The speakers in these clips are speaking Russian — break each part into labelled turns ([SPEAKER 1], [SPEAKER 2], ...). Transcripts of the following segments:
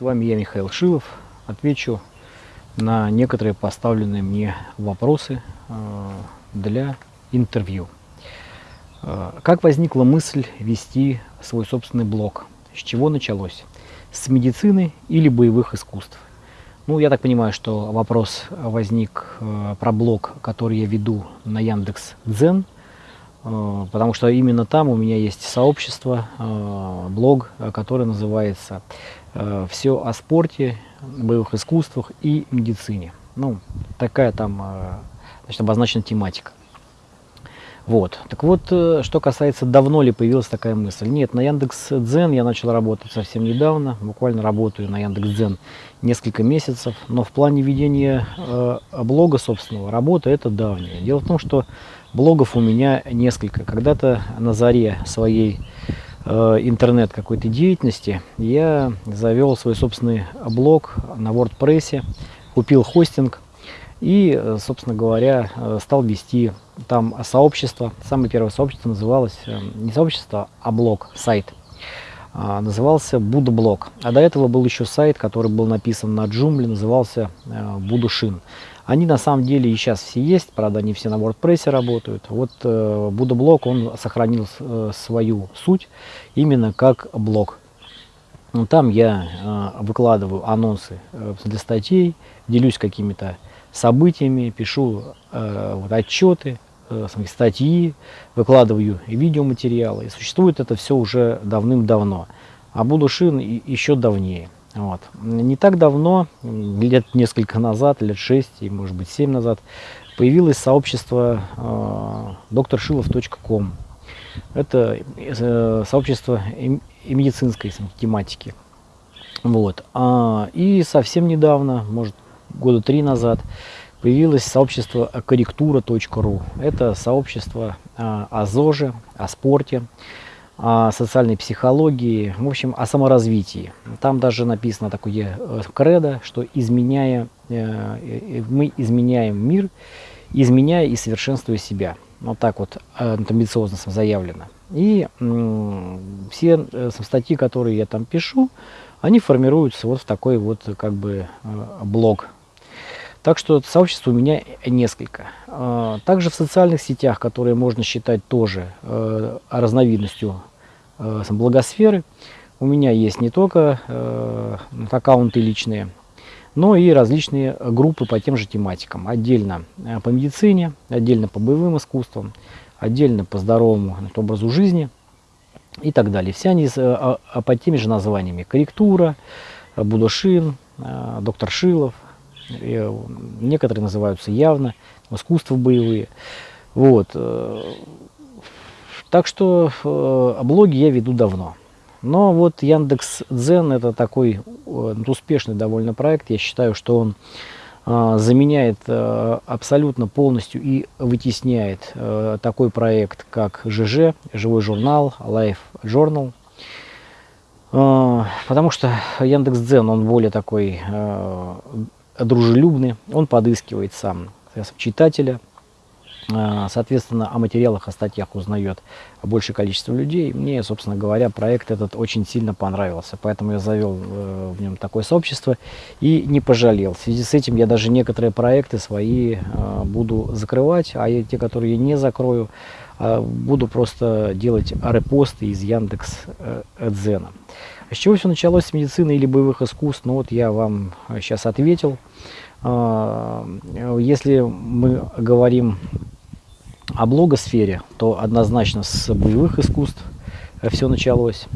[SPEAKER 1] С вами я, Михаил Шилов. Отвечу на некоторые поставленные мне вопросы э, для интервью. Э, как возникла мысль вести свой собственный блог? С чего началось? С медицины или боевых искусств? Ну, я так понимаю, что вопрос возник э, про блог, который я веду на Яндекс Дзен – потому что именно там у меня есть сообщество, э, блог, который называется э, «Все о спорте, боевых искусствах и медицине». Ну, такая там значит, обозначена тематика. Вот. Так вот, что касается, давно ли появилась такая мысль. Нет, на Яндекс Дзен я начал работать совсем недавно, буквально работаю на Яндекс Дзен несколько месяцев, но в плане ведения э, блога собственного работы это давнее. Дело в том, что Блогов у меня несколько. Когда-то на заре своей э, интернет какой-то деятельности я завел свой собственный блог на WordPress, купил хостинг и, э, собственно говоря, э, стал вести там сообщество. Самое первое сообщество называлось не сообщество, а блог, сайт. А, назывался Будблог. А до этого был еще сайт, который был написан на Joomla, назывался Будушин. Они на самом деле и сейчас все есть, правда, они все на WordPress работают. Вот э, Будоблог, он сохранил э, свою суть именно как блог. Ну, там я э, выкладываю анонсы э, для статей, делюсь какими-то событиями, пишу э, вот, отчеты, э, статьи, выкладываю видеоматериалы. И существует это все уже давным-давно. А Будушин еще давнее. Вот. Не так давно, лет несколько назад, лет 6 и может быть 7 назад, появилось сообщество э, drshilov.com. Это э, сообщество и, медицинской тематики. Вот. А, и совсем недавно, может года три назад, появилось сообщество корректура.ру. Это сообщество э, о ЗОЖе, о спорте о социальной психологии, в общем, о саморазвитии. Там даже написано такое э, кредо, что изменяя, э, мы изменяем мир, изменяя и совершенствуя себя. Вот так вот э, амбициозно заявлено. И все статьи, которые я там пишу, они формируются вот в такой вот как бы блог так что сообществ у меня несколько. Также в социальных сетях, которые можно считать тоже э, разновидностью э, благосферы, у меня есть не только э, аккаунты личные, но и различные группы по тем же тематикам. Отдельно по медицине, отдельно по боевым искусствам, отдельно по здоровому образу жизни и так далее. Все они а, а под теми же названиями. Корректура, Будошин, доктор Шилов, некоторые называются явно искусства боевые. Вот. Э, так что э, блоги я веду давно. Но вот Яндекс Дзен это такой э, успешный довольно проект. Я считаю, что он заменяет абсолютно полностью и вытесняет такой проект, как ЖЖ, живой журнал, Life Journal. Потому что Яндекс.Дзен, он более такой дружелюбный, он подыскивает сам читателя, а, соответственно, о материалах, о статьях узнает большее количество людей. Мне, собственно говоря, проект этот очень сильно понравился, поэтому я завел э, в нем такое сообщество и не пожалел. В связи с этим я даже некоторые проекты свои э, буду закрывать, а те, которые я не закрою, э, буду просто делать репосты из Яндекс Дзена. С чего все началось с медицины или боевых искусств? Ну вот я вам сейчас ответил. А, если мы говорим о блогосфере, то однозначно с боевых искусств все началось.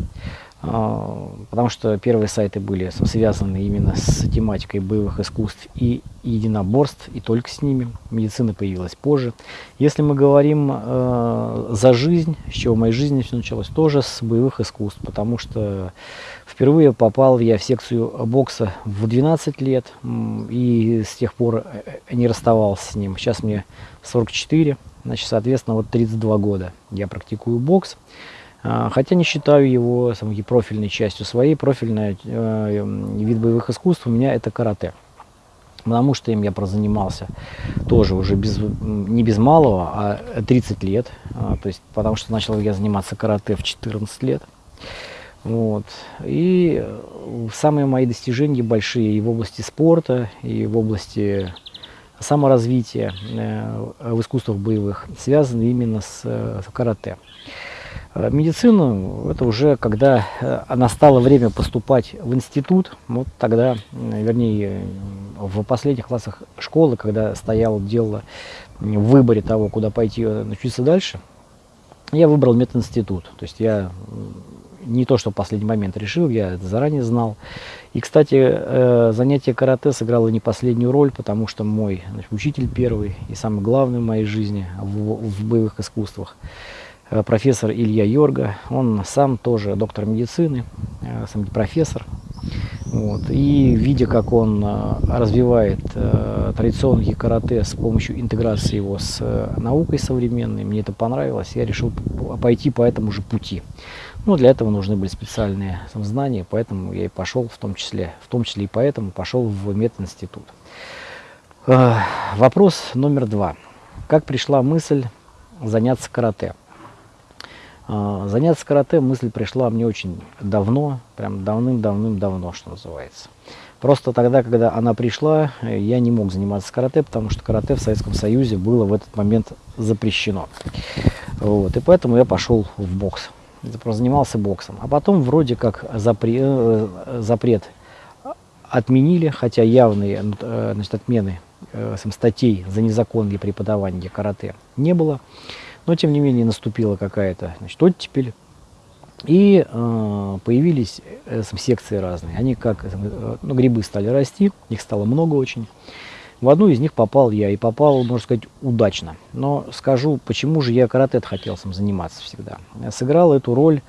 [SPEAKER 1] А, потому что первые сайты были связаны именно с тематикой боевых искусств и единоборств, и только с ними. Медицина появилась позже. Если мы говорим э, за жизнь, с чего в моей жизни все началось, тоже с боевых искусств, потому что впервые попал я в секцию бокса в 12 лет, и с тех пор э, не расставался с ним. Сейчас мне 44, значит, соответственно, вот 32 года я практикую бокс. А, хотя не считаю его самой профильной частью своей. Профильный э, вид боевых искусств у меня это карате. Потому что им я прозанимался тоже уже без, не без малого, а 30 лет. А, то есть, потому что начал я заниматься карате в 14 лет. Вот. И э, самые мои достижения большие и в области спорта, и в области саморазвития э, в искусствах боевых связаны именно с, э, с карате. Медицину, это уже когда настало время поступать в институт, вот тогда, вернее, в последних классах школы, когда стояло дело в выборе того, куда пойти учиться дальше, я выбрал мединститут. То есть я не то, что в последний момент решил, я это заранее знал. И, кстати, э, занятие карате сыграло не последнюю роль, потому что мой значит, учитель первый и самый главный в моей жизни в, в боевых искусствах, э, профессор Илья Йорга, он сам тоже доктор медицины, э, сам профессор. Вот. И видя, как он развивает традиционный карате с помощью интеграции его с наукой современной, мне это понравилось, я решил пойти по этому же пути. Ну, для этого нужны были специальные знания, поэтому я и пошел, в том числе, в том числе и поэтому пошел в мединститут. Э, вопрос номер два. Как пришла мысль заняться карате? Э, заняться карате мысль пришла мне очень давно, прям давным-давным-давно, что называется. Просто тогда, когда она пришла, я не мог заниматься карате, потому что карате в Советском Союзе было в этот момент запрещено. Вот, и поэтому я пошел в бокс занимался боксом. А потом вроде как запре, э, запрет отменили, хотя явные э, значит, отмены э, статей за незаконное преподавание карате не было. Но тем не менее наступила какая-то оттепель. И э, появились э, секции разные. Они как э, ну, грибы стали расти, их стало много очень. В одну из них попал я, и попал, можно сказать, удачно. Но скажу, почему же я карате хотел сам заниматься всегда. Сыграл эту роль,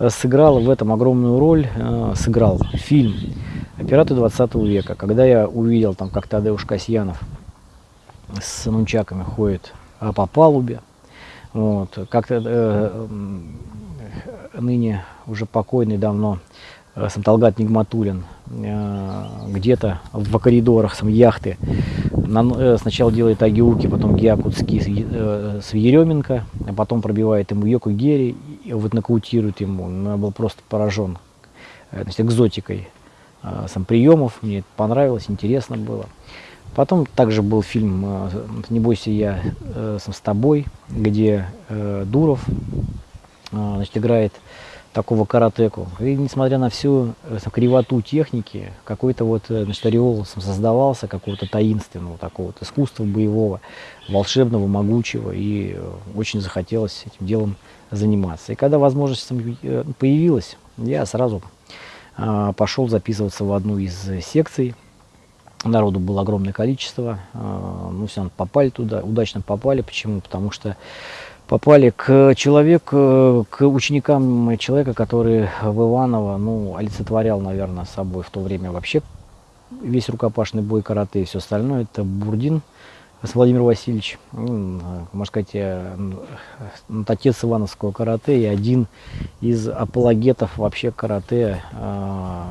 [SPEAKER 1] э, сыграл в этом огромную роль, э, сыграл фильм «Пираты 20 века». Когда я увидел, там, как Тадеуш Касьянов с нунчаками ходит по палубе, вот, как-то э, ныне уже покойный давно Э, Санталгат Нигматулин, э, где-то в коридорах сам яхты. Э, сначала делает Агиуки, потом Гиакутский с Еременко, а потом пробивает ему Йоку Гери и вот нокаутирует ему. Ну, я был просто поражен значит, экзотикой сам приемов, мне это понравилось, интересно было. Потом также был фильм «Не бойся, я сам с тобой», где Дуров значит, играет такого каратеку. И несмотря на всю э, кривоту техники, какой-то вот э, значит, ореол создавался, какого-то таинственного такого вот искусства боевого, волшебного, могучего, и э, очень захотелось этим делом заниматься. И когда возможность появилась, я сразу а, пошел записываться в одну из секций. Народу было огромное количество, а, ну все, попали туда, удачно попали. Почему? Потому что попали к человеку, к ученикам человека, который в Иваново, ну, олицетворял, наверное, собой в то время вообще весь рукопашный бой карате и все остальное. Это Бурдин Владимир Васильевич, ну, можно сказать, э, отец Ивановского карате и один из апологетов вообще карате э,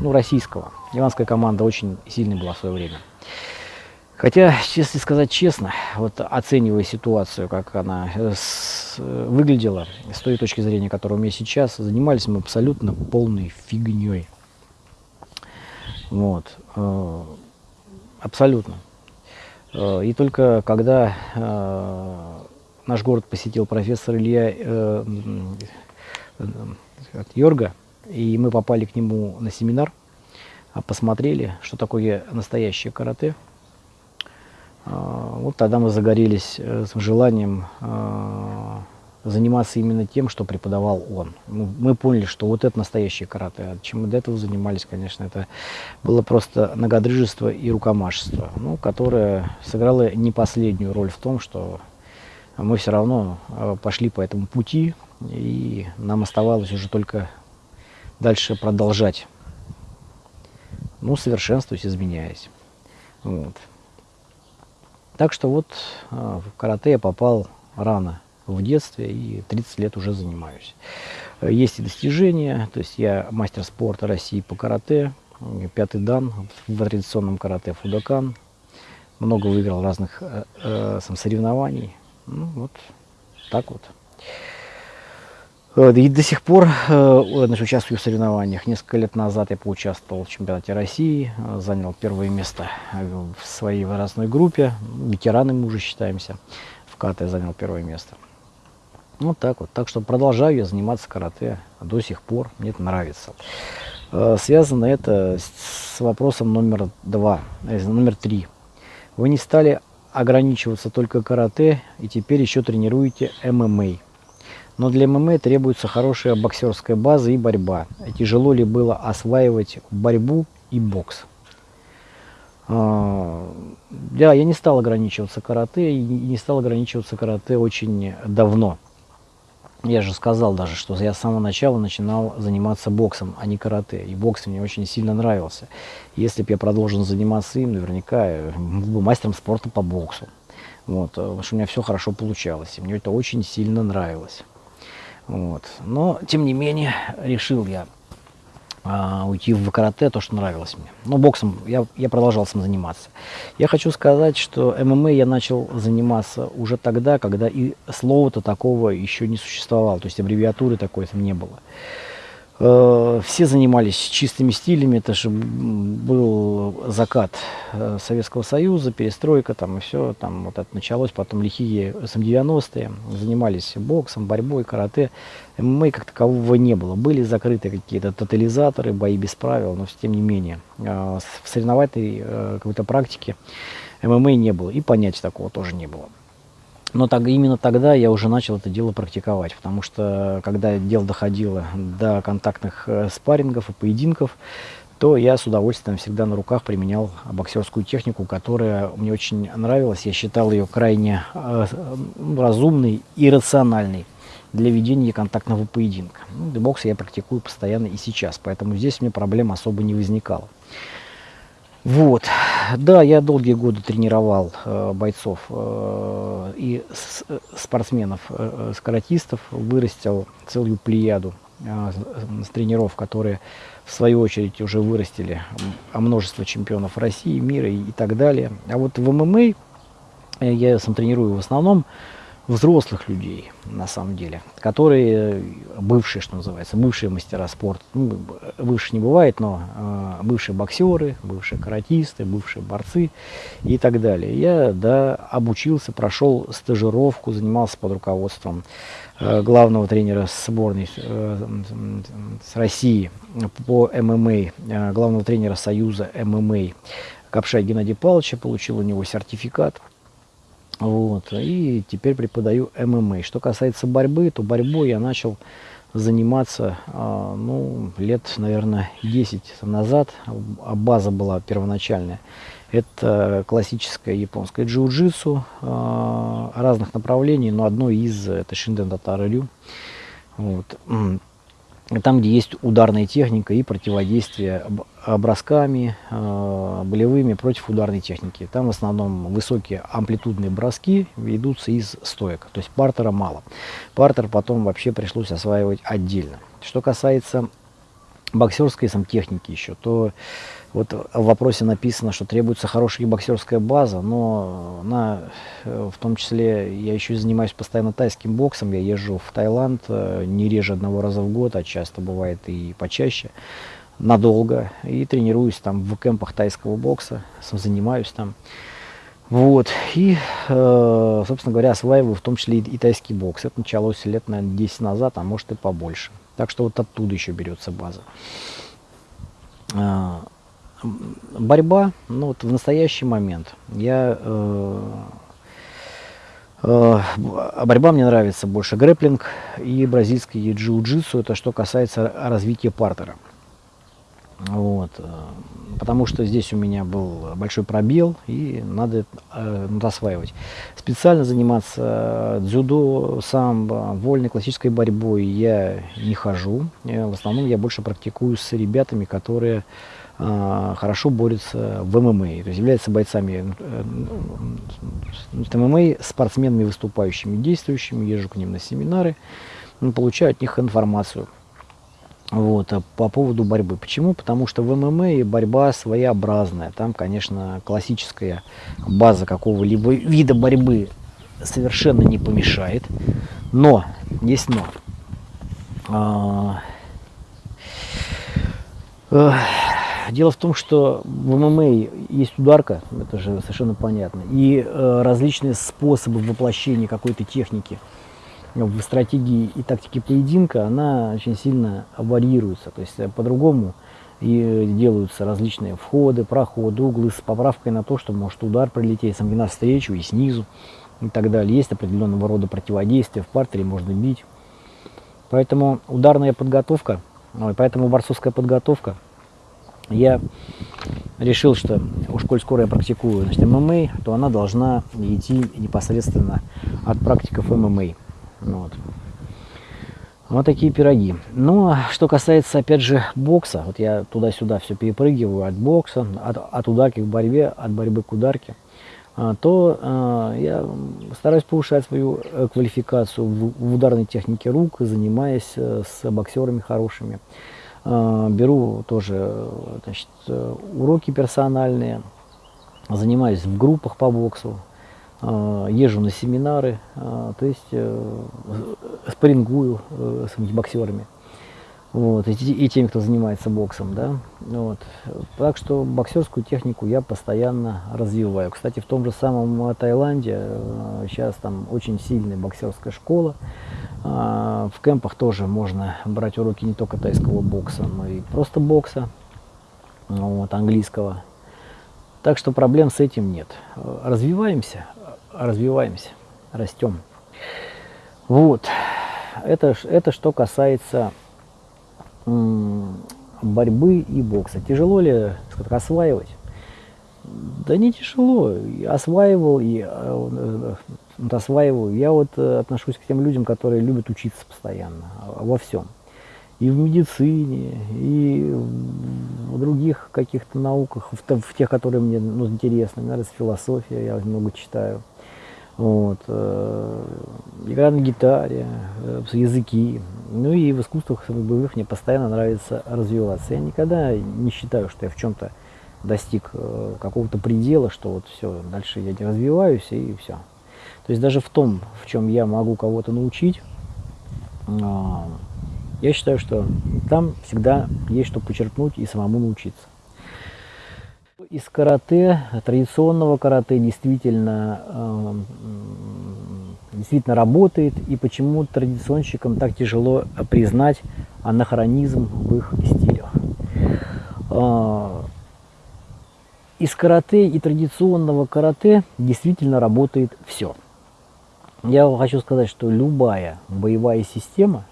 [SPEAKER 1] ну, российского. Иванская команда очень сильная была в свое время. Хотя, если сказать честно, вот оценивая ситуацию, как она э, с, э, выглядела, с той точки зрения, которая у меня сейчас, занимались мы абсолютно полной фигней. Вот. Э, абсолютно. И только когда наш город посетил профессор Илья Йорга, и мы попали к нему на семинар, а посмотрели, что такое настоящее карате – вот тогда мы загорелись э, с желанием а, заниматься именно тем, что преподавал он. Мы поняли, что вот это настоящее карате. А чем мы до этого занимались, конечно, это было просто многодрыжество и рукомашество, ну, которое сыграло не последнюю роль в том, что мы все равно пошли по этому пути, и нам оставалось уже только дальше продолжать, ну, совершенствуясь, изменяясь. Вот. Так что вот а, в карате я попал рано в детстве и 30 лет уже занимаюсь. Есть и достижения, то есть я мастер спорта России по карате, пятый дан в традиционном карате Фудакан. Много выиграл разных э, э, соревнований. Ну вот так вот. Э, и до сих пор э, значит, участвую в соревнованиях. Несколько лет назад я поучаствовал в чемпионате России, э, занял первое место в своей возрастной группе. Ветераны мы уже считаемся. В карате занял первое место. Вот так вот. Так что продолжаю я заниматься карате до сих пор. Мне это нравится. Связано это с вопросом номер два, номер три. Вы не стали ограничиваться только карате и теперь еще тренируете ММА. Но для ММА требуется хорошая боксерская база и борьба. Тяжело ли было осваивать борьбу и бокс? А, да, я не стал ограничиваться карате, и не стал ограничиваться карате очень давно. Я же сказал даже, что я с самого начала начинал заниматься боксом, а не карате. И бокс мне очень сильно нравился. Если бы я продолжил заниматься им, наверняка был бы мастером спорта по боксу. Вот, потому что у меня все хорошо получалось. И мне это очень сильно нравилось. Вот. Но, тем не менее, решил я а, уйти в карате, то, что нравилось мне. Но боксом я, я продолжал сам заниматься. Я хочу сказать, что ММА я начал заниматься уже тогда, когда и слова-то такого еще не существовало, то есть аббревиатуры такой там не было. Э, все занимались чистыми стилями, это же был закат э, Советского Союза, перестройка там и все, там вот это началось, потом лихие СМ-90-е, занимались боксом, борьбой, карате, ММА как такового не было, были закрыты какие-то тотализаторы, бои без правил, но тем не менее, э, в соревновательной какой-то практике ММА не было, и понятия такого тоже не было. Но так, именно тогда я уже начал это дело практиковать, потому что когда дело доходило до контактных э, спаррингов и поединков, то я с удовольствием всегда на руках применял боксерскую технику, которая мне очень нравилась. Я считал ее крайне э, разумной и рациональной для ведения контактного поединка. Ну, бокс я практикую постоянно и сейчас, поэтому здесь мне проблем особо не возникало. Вот. Да, я долгие годы тренировал э, бойцов э, и с, спортсменов, э, скоротистов, вырастил целую плеяду э, с тренеров, которые в свою очередь уже вырастили а множество чемпионов России, мира и, и так далее. А вот в ММА э, я сам тренирую в основном взрослых людей, на самом деле, которые бывшие, что называется, бывшие мастера спорта. Ну, бывшие не бывает, но э, бывшие боксеры, бывшие каратисты, бывшие борцы и так далее. Я, да, обучился, прошел стажировку, занимался под руководством э, главного тренера сборной э, с России по ММА, э, главного тренера Союза ММА Капша Геннадия Павловича, получил у него сертификат вот, и теперь преподаю ММА. Что касается борьбы, то борьбой я начал заниматься, а, ну, лет, наверное, 10 назад. А база была первоначальная. Это классическое японское джиу-джитсу а, разных направлений, но одно из это шинден татарарю. Вот там, где есть ударная техника и противодействие бросками э, болевыми против ударной техники. Там в основном высокие амплитудные броски ведутся из стоек, то есть партера мало. Партер потом вообще пришлось осваивать отдельно. Что касается боксерской сам техники еще, то вот в вопросе написано, что требуется хорошая боксерская база, но на, э, в том числе я еще занимаюсь постоянно тайским боксом, я езжу в Таиланд э, не реже одного раза в год, а часто бывает и почаще, надолго, и тренируюсь там в кемпах тайского бокса, занимаюсь там. Вот, и, э, собственно говоря, осваиваю в том числе и, тайский бокс. Это началось лет, наверное, 10 назад, а может и побольше. Так что вот оттуда еще берется база борьба, ну вот в настоящий момент я э, э, борьба мне нравится больше грэплинг и бразильский джиу-джитсу, это что касается развития партера. Вот, э, потому что здесь у меня был большой пробел и надо э, осваивать. Специально заниматься дзюдо, самбо, вольной классической борьбой я не хожу. Э, в основном я больше практикую с ребятами, которые а, хорошо борются в ММА, то есть являются бойцами э, ММА, спортсменами выступающими, действующими, езжу к ним на семинары, получаю от них информацию. Вот, а по поводу борьбы. Почему? Потому что в ММА борьба своеобразная. Там, конечно, классическая база какого-либо вида борьбы совершенно не помешает. Но, есть но. А, э, дело в том, что в ММА есть ударка, это же совершенно понятно, и э, различные способы воплощения какой-то техники в стратегии и тактике поединка, она очень сильно варьируется. То есть э, по-другому и делаются различные входы, проходы, углы с поправкой на то, что может удар прилететь сам навстречу и снизу и так далее. Есть определенного рода противодействие, в партере можно бить. Поэтому ударная подготовка, поэтому борцовская подготовка, я решил, что уж коль скоро я практикую значит, ММА, то она должна идти непосредственно от практиков ММА. Вот. Вот такие пироги. Ну, что касается, опять же, бокса, вот я туда-сюда все перепрыгиваю от бокса, от, от ударки к борьбе, от борьбы к ударке, а, то а, я стараюсь повышать свою э, квалификацию в, в ударной технике рук, занимаясь э, с боксерами хорошими. А, беру тоже значит, э, уроки персональные, занимаюсь в группах по боксу, езжу на семинары, а, то есть э, спарингую э, с боксерами. Вот, и, и теми, кто занимается боксом, да, вот. Так что боксерскую технику я постоянно развиваю. Кстати, в том же самом Таиланде э, сейчас там очень сильная боксерская школа. В кемпах тоже можно брать уроки не только тайского бокса, но и просто бокса, вот, английского. Так что проблем с этим нет. Развиваемся, развиваемся, растем. Вот. Это, это что касается борьбы и бокса. Тяжело ли сказать, осваивать? Да не тяжело. Осваивал и э, э, осваиваю. Я вот э, отношусь к тем людям, которые любят учиться постоянно во всем. И в медицине, и в других каких-то науках, в, в тех, которые мне ну, интересны. Мне нравится философия, я много читаю. Вот, э, игра на гитаре, э, языки. Ну и в искусствах боевых мне постоянно нравится развиваться. Я никогда не считаю, что я в чем-то достиг э, какого-то предела, что вот все, дальше я не развиваюсь и все. То есть даже в том, в чем я могу кого-то научить, я считаю, что там всегда есть что почерпнуть и самому научиться. Из карате, традиционного карате действительно, э, действительно работает, и почему традиционщикам так тяжело признать анахронизм в их стилях. Э, из карате и традиционного карате действительно работает все. Я хочу сказать, что любая боевая система,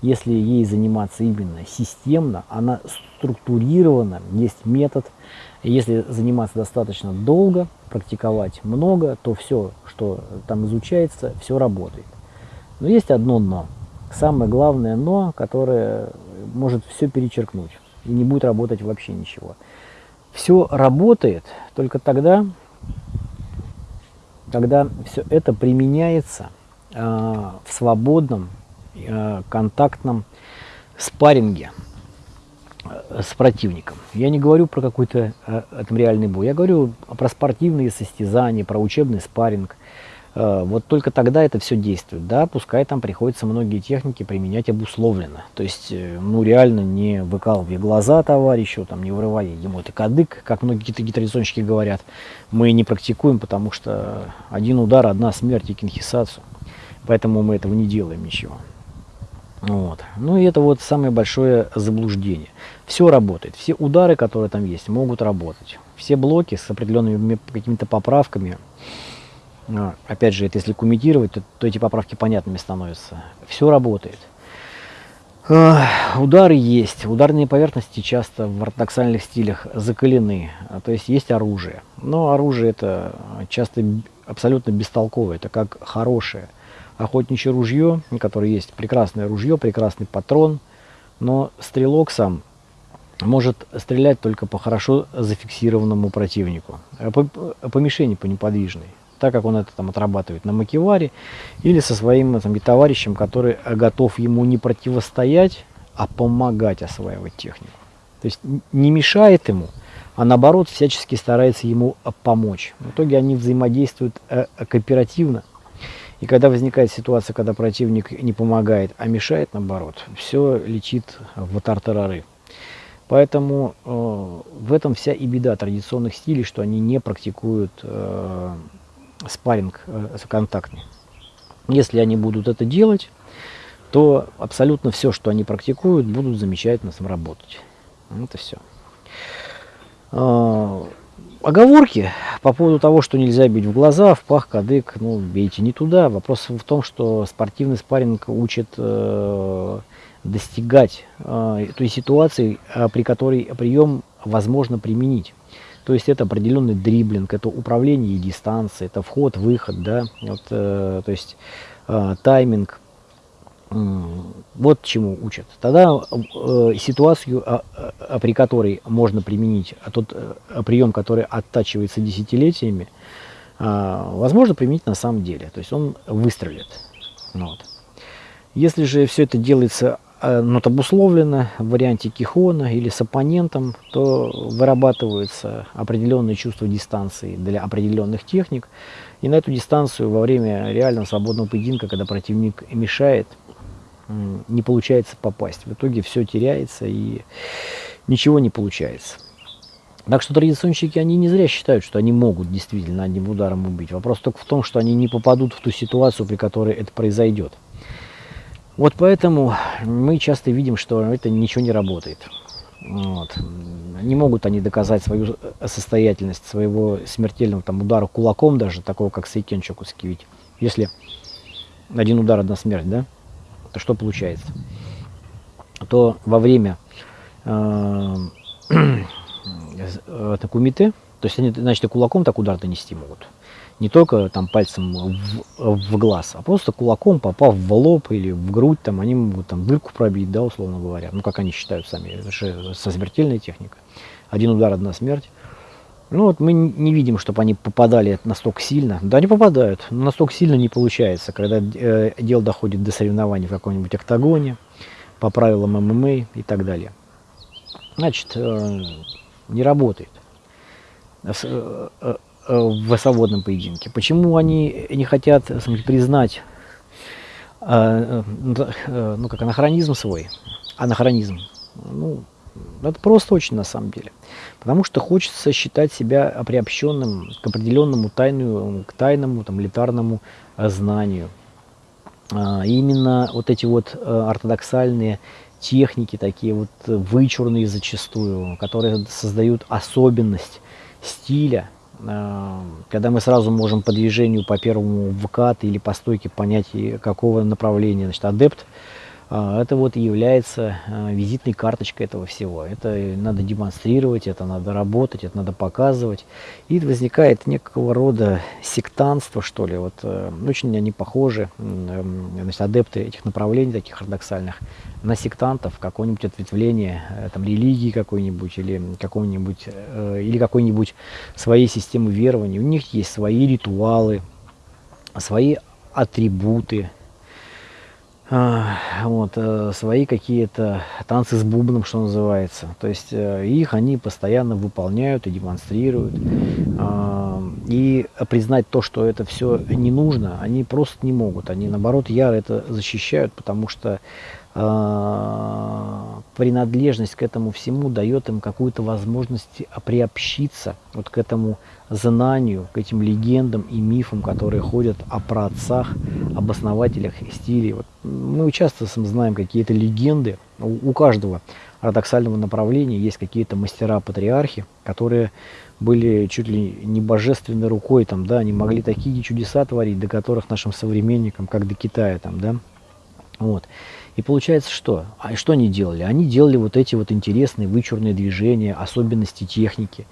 [SPEAKER 1] если ей заниматься именно системно, она структурирована, есть метод – если заниматься достаточно долго, практиковать много, то все, что там изучается, все работает. Но есть одно но. Самое главное но, которое может все перечеркнуть и не будет работать вообще ничего. Все работает только тогда, когда все это применяется э, в свободном э, контактном спарринге с противником. Я не говорю про какой-то э, там реальный бой, я говорю про спортивные состязания, про учебный спарринг. Э, вот только тогда это все действует. Да, пускай там приходится многие техники применять обусловленно. То есть, э, ну реально не выкалывая глаза товарищу, там, не вырывая ему это кадык, как многие какие-то гитаризонщики говорят. Мы не практикуем, потому что один удар, одна смерть и кинхисацию. Поэтому мы этого не делаем ничего. Вот. Ну и это вот самое большое заблуждение. Все работает, все удары, которые там есть, могут работать. Все блоки с определенными какими-то поправками, а, опять же, это если кумитировать, то, то эти поправки понятными становятся. Все работает. Удары есть, ударные поверхности часто в ортодоксальных стилях закалены, а, то есть есть оружие. Но оружие это часто абсолютно бестолковое, это как хорошее – охотничье ружье, которое есть прекрасное ружье, прекрасный патрон, но стрелок сам может стрелять только по хорошо зафиксированному противнику, э, по, по мишени, по неподвижной, так как он это там отрабатывает на макеваре или со своим там, товарищем, который готов ему не противостоять, а помогать осваивать технику. То есть не мешает ему, а наоборот всячески старается ему помочь. В итоге они взаимодействуют э, кооперативно И когда возникает ситуация, когда противник не помогает, а мешает, наоборот, все летит в тартарары. Поэтому э, в этом вся и беда традиционных стилей, что они не практикуют э, спарринг э, контактный. Если они будут это делать, то абсолютно все, что они практикуют, будут замечательно сработать. Это все. А, оговорки по поводу того, что нельзя бить в глаза, в пах, кадык, ну, бейте не туда. Вопрос в том, что спортивный спарринг учит э, достигать э, той ситуации, э, при которой прием возможно применить. То есть это определенный дриблинг, это управление дистанцией, это вход, выход, да, вот, э, то есть э, тайминг, вот чему учат. Тогда э, ситуацию, а, а, при которой можно применить а тот э, прием, который оттачивается десятилетиями, э, возможно применить на самом деле. То есть он выстрелит. Вот. Если же все это делается ну, обусловлено в варианте кихона или с оппонентом, то вырабатываются определенные чувства дистанции для определенных техник. И на эту дистанцию во время реального свободного поединка, когда противник мешает, не получается попасть. В итоге все теряется и ничего не получается. Так что традиционщики, они не зря считают, что они могут действительно одним ударом убить. Вопрос только в том, что они не попадут в ту ситуацию, при которой это произойдет. Вот поэтому мы часто видим, что это ничего не работает. Вот. Не могут они доказать свою состоятельность своего смертельного там, удара кулаком даже, такого как Сейкен Чокускевич. Если один удар, одна смерть, да? то что получается? То во время э, э, кумите, то есть они, значит, и кулаком так удар нанести могут. Не только там пальцем в, в глаз, а просто кулаком, попав в лоб или в грудь, там они могут там дырку пробить, да, условно говоря. Ну, как они считают сами, это же со смертельной техникой. Один удар, одна смерть. Ну вот мы не видим, чтобы они попадали настолько сильно. Да, они попадают, но настолько сильно не получается, когда э, дело доходит до соревнований в каком-нибудь октагоне, по правилам ММА и так далее. Значит, э, не работает э, э, в свободном поединке. Почему они не хотят смотри, признать э, э, ну, как анахронизм свой? Анахронизм. Ну, это просто очень на самом деле. Потому что хочется считать себя приобщенным к определенному тайну, к тайному, там, литарному э, знанию. А, именно вот эти вот э, ортодоксальные техники, такие вот вычурные зачастую, которые создают особенность стиля, а, когда мы сразу можем по движению по первому вкат или по стойке понять, какого направления значит, адепт это вот является а, визитной карточкой этого всего. Это надо демонстрировать, это надо работать, это надо показывать. И возникает некого рода сектантство, что ли. Вот э, очень они похожи, значит, адепты этих направлений, таких ортодоксальных, на сектантов, какое-нибудь ответвление э, там, религии какой-нибудь или какой-нибудь э, или какой-нибудь своей системы верований. У них есть свои ритуалы, свои атрибуты, а, вот, э, свои какие-то танцы с бубном, что называется. То есть э, их они постоянно выполняют и демонстрируют. А, и признать то, что это все не нужно, они просто не могут. Они, наоборот, яро это защищают, потому что а, принадлежность к этому всему дает им какую-то возможность приобщиться вот к этому знанию, к этим легендам и мифам, которые ходят о праотцах, об основателях стилей. Вот мы часто знаем какие-то легенды, у, у каждого ортодоксального направления есть какие-то мастера-патриархи, которые были чуть ли не божественной рукой, там, да, они могли такие чудеса творить, до которых нашим современникам, как до Китая, там, да, вот. И получается что? А что они делали? Они делали вот эти вот интересные вычурные движения, особенности техники.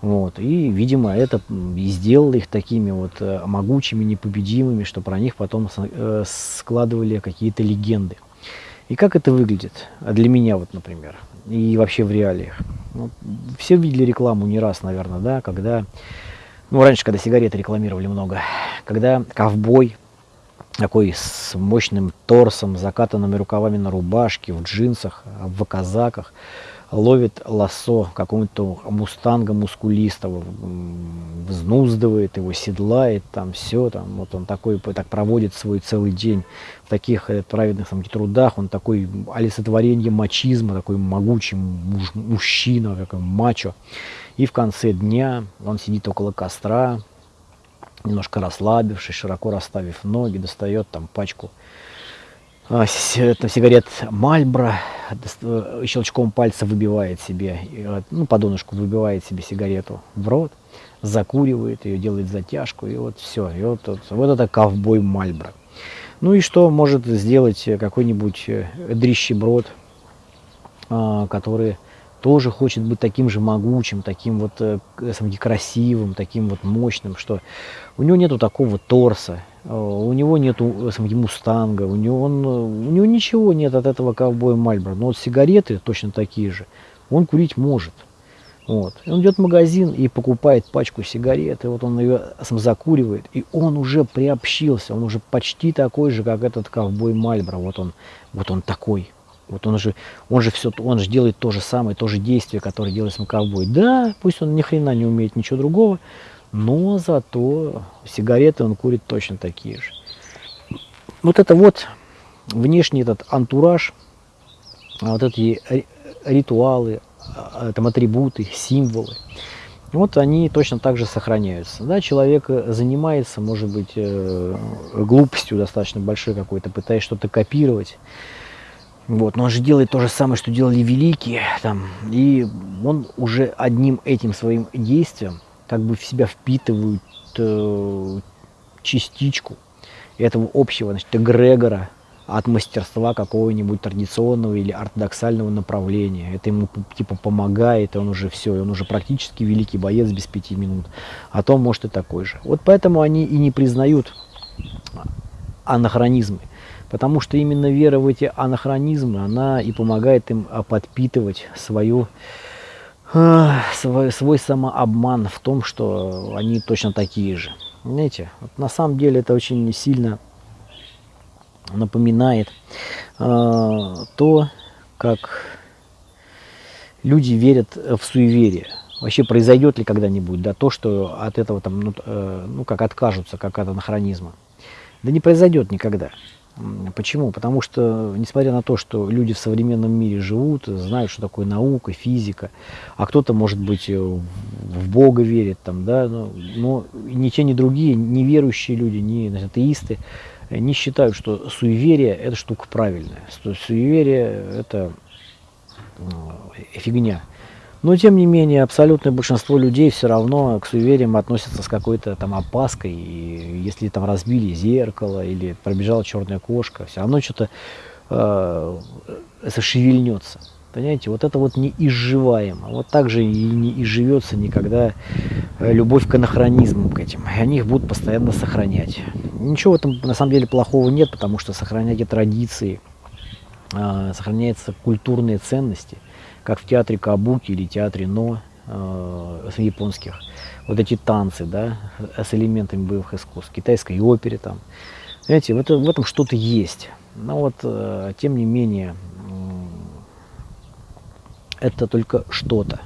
[SPEAKER 1] Вот. И, видимо, это и сделало их такими вот э, могучими, непобедимыми, что про них потом э, складывали какие-то легенды. И как это выглядит? А для меня вот, например, и вообще в реалиях. Ну, все видели рекламу не раз, наверное, да, когда, ну, раньше, когда сигареты рекламировали много, когда ковбой такой с мощным торсом, закатанными рукавами на рубашке, в джинсах, в казаках, ловит лосо какого-то мустанга мускулистого, взнуздывает его, седлает, там все, там, вот он такой, так проводит свой целый день в таких э, праведных там, трудах, он такой олицетворение мачизма, такой могучий муж, мужчина, такой мачо. И в конце дня он сидит около костра, немножко расслабившись, широко расставив ноги, достает там пачку а, сигарет Мальбро, э, щелчком пальца выбивает себе, э, ну, по донышку выбивает себе сигарету в рот, закуривает ее, делает затяжку, и вот все. И вот, вот, вот это ковбой Мальбро. Ну и что может сделать какой-нибудь э, дрищеброд, а, который тоже хочет быть таким же могучим, таким вот красивым, таким вот мощным, что у него нету такого торса, Э, у него нету самого мустанга, у него, он, у него ничего нет от этого ковбоя Мальборо. Но вот сигареты точно такие же, он курить может. Вот. Он идет в магазин и покупает пачку сигарет, и вот он ее сам закуривает, и он уже приобщился, он уже почти такой же, как этот ковбой Мальборо. Вот он, вот он такой. Вот он же, он же все, он же делает то же самое, то же действие, которое делает сам ковбой. Да, пусть он ни хрена не умеет ничего другого, но зато сигареты он курит точно такие же. Вот это вот внешний этот антураж, а вот эти ритуалы, а, там атрибуты, символы, вот они точно так же сохраняются. Да, человек занимается, может быть, э, глупостью достаточно большой какой-то, пытаясь что-то копировать. Вот, но он же делает то же самое, что делали великие, там, и он уже одним этим своим действием как бы в себя впитывают э, частичку этого общего значит, эгрегора от мастерства какого-нибудь традиционного или ортодоксального направления. Это ему типа помогает, и он уже все, он уже практически великий боец без пяти минут. А то может и такой же. Вот поэтому они и не признают анахронизмы. Потому что именно вера в эти анахронизмы, она и помогает им а, подпитывать свою свой, свой самообман в том, что они точно такие же. Знаете, вот на самом деле это очень сильно напоминает э, то, как люди верят в суеверие. Вообще произойдет ли когда-нибудь да, то, что от этого там, ну, э, ну как откажутся, как от анахронизма. Да не произойдет никогда. Почему? Потому что, несмотря на то, что люди в современном мире живут, знают, что такое наука, физика, а кто-то, может быть, э, в Бога верит, там, да, но, но ни те, ни другие, неверующие люди, ни значит, атеисты, не считают, что суеверие – это штука правильная, суеверие – это фигня. Но, тем не менее, абсолютное большинство людей все равно к суевериям относятся с какой-то там опаской. И если там разбили зеркало или пробежала черная кошка, все равно что-то э, шевельнется. Понимаете, вот это вот неизживаемо. Вот так же и не изживется никогда э, любовь к анахронизмам к этим. И они их будут постоянно сохранять. Ничего в этом на самом деле плохого нет, потому что сохраняйте традиции, э, сохраняются культурные ценности – как в театре Кабуки или театре Но э, японских. Вот эти танцы, да, с элементами боевых искусств, китайской опере там. Знаете, в, это, этом что-то есть. Но вот, э, тем не менее, э, это только что-то.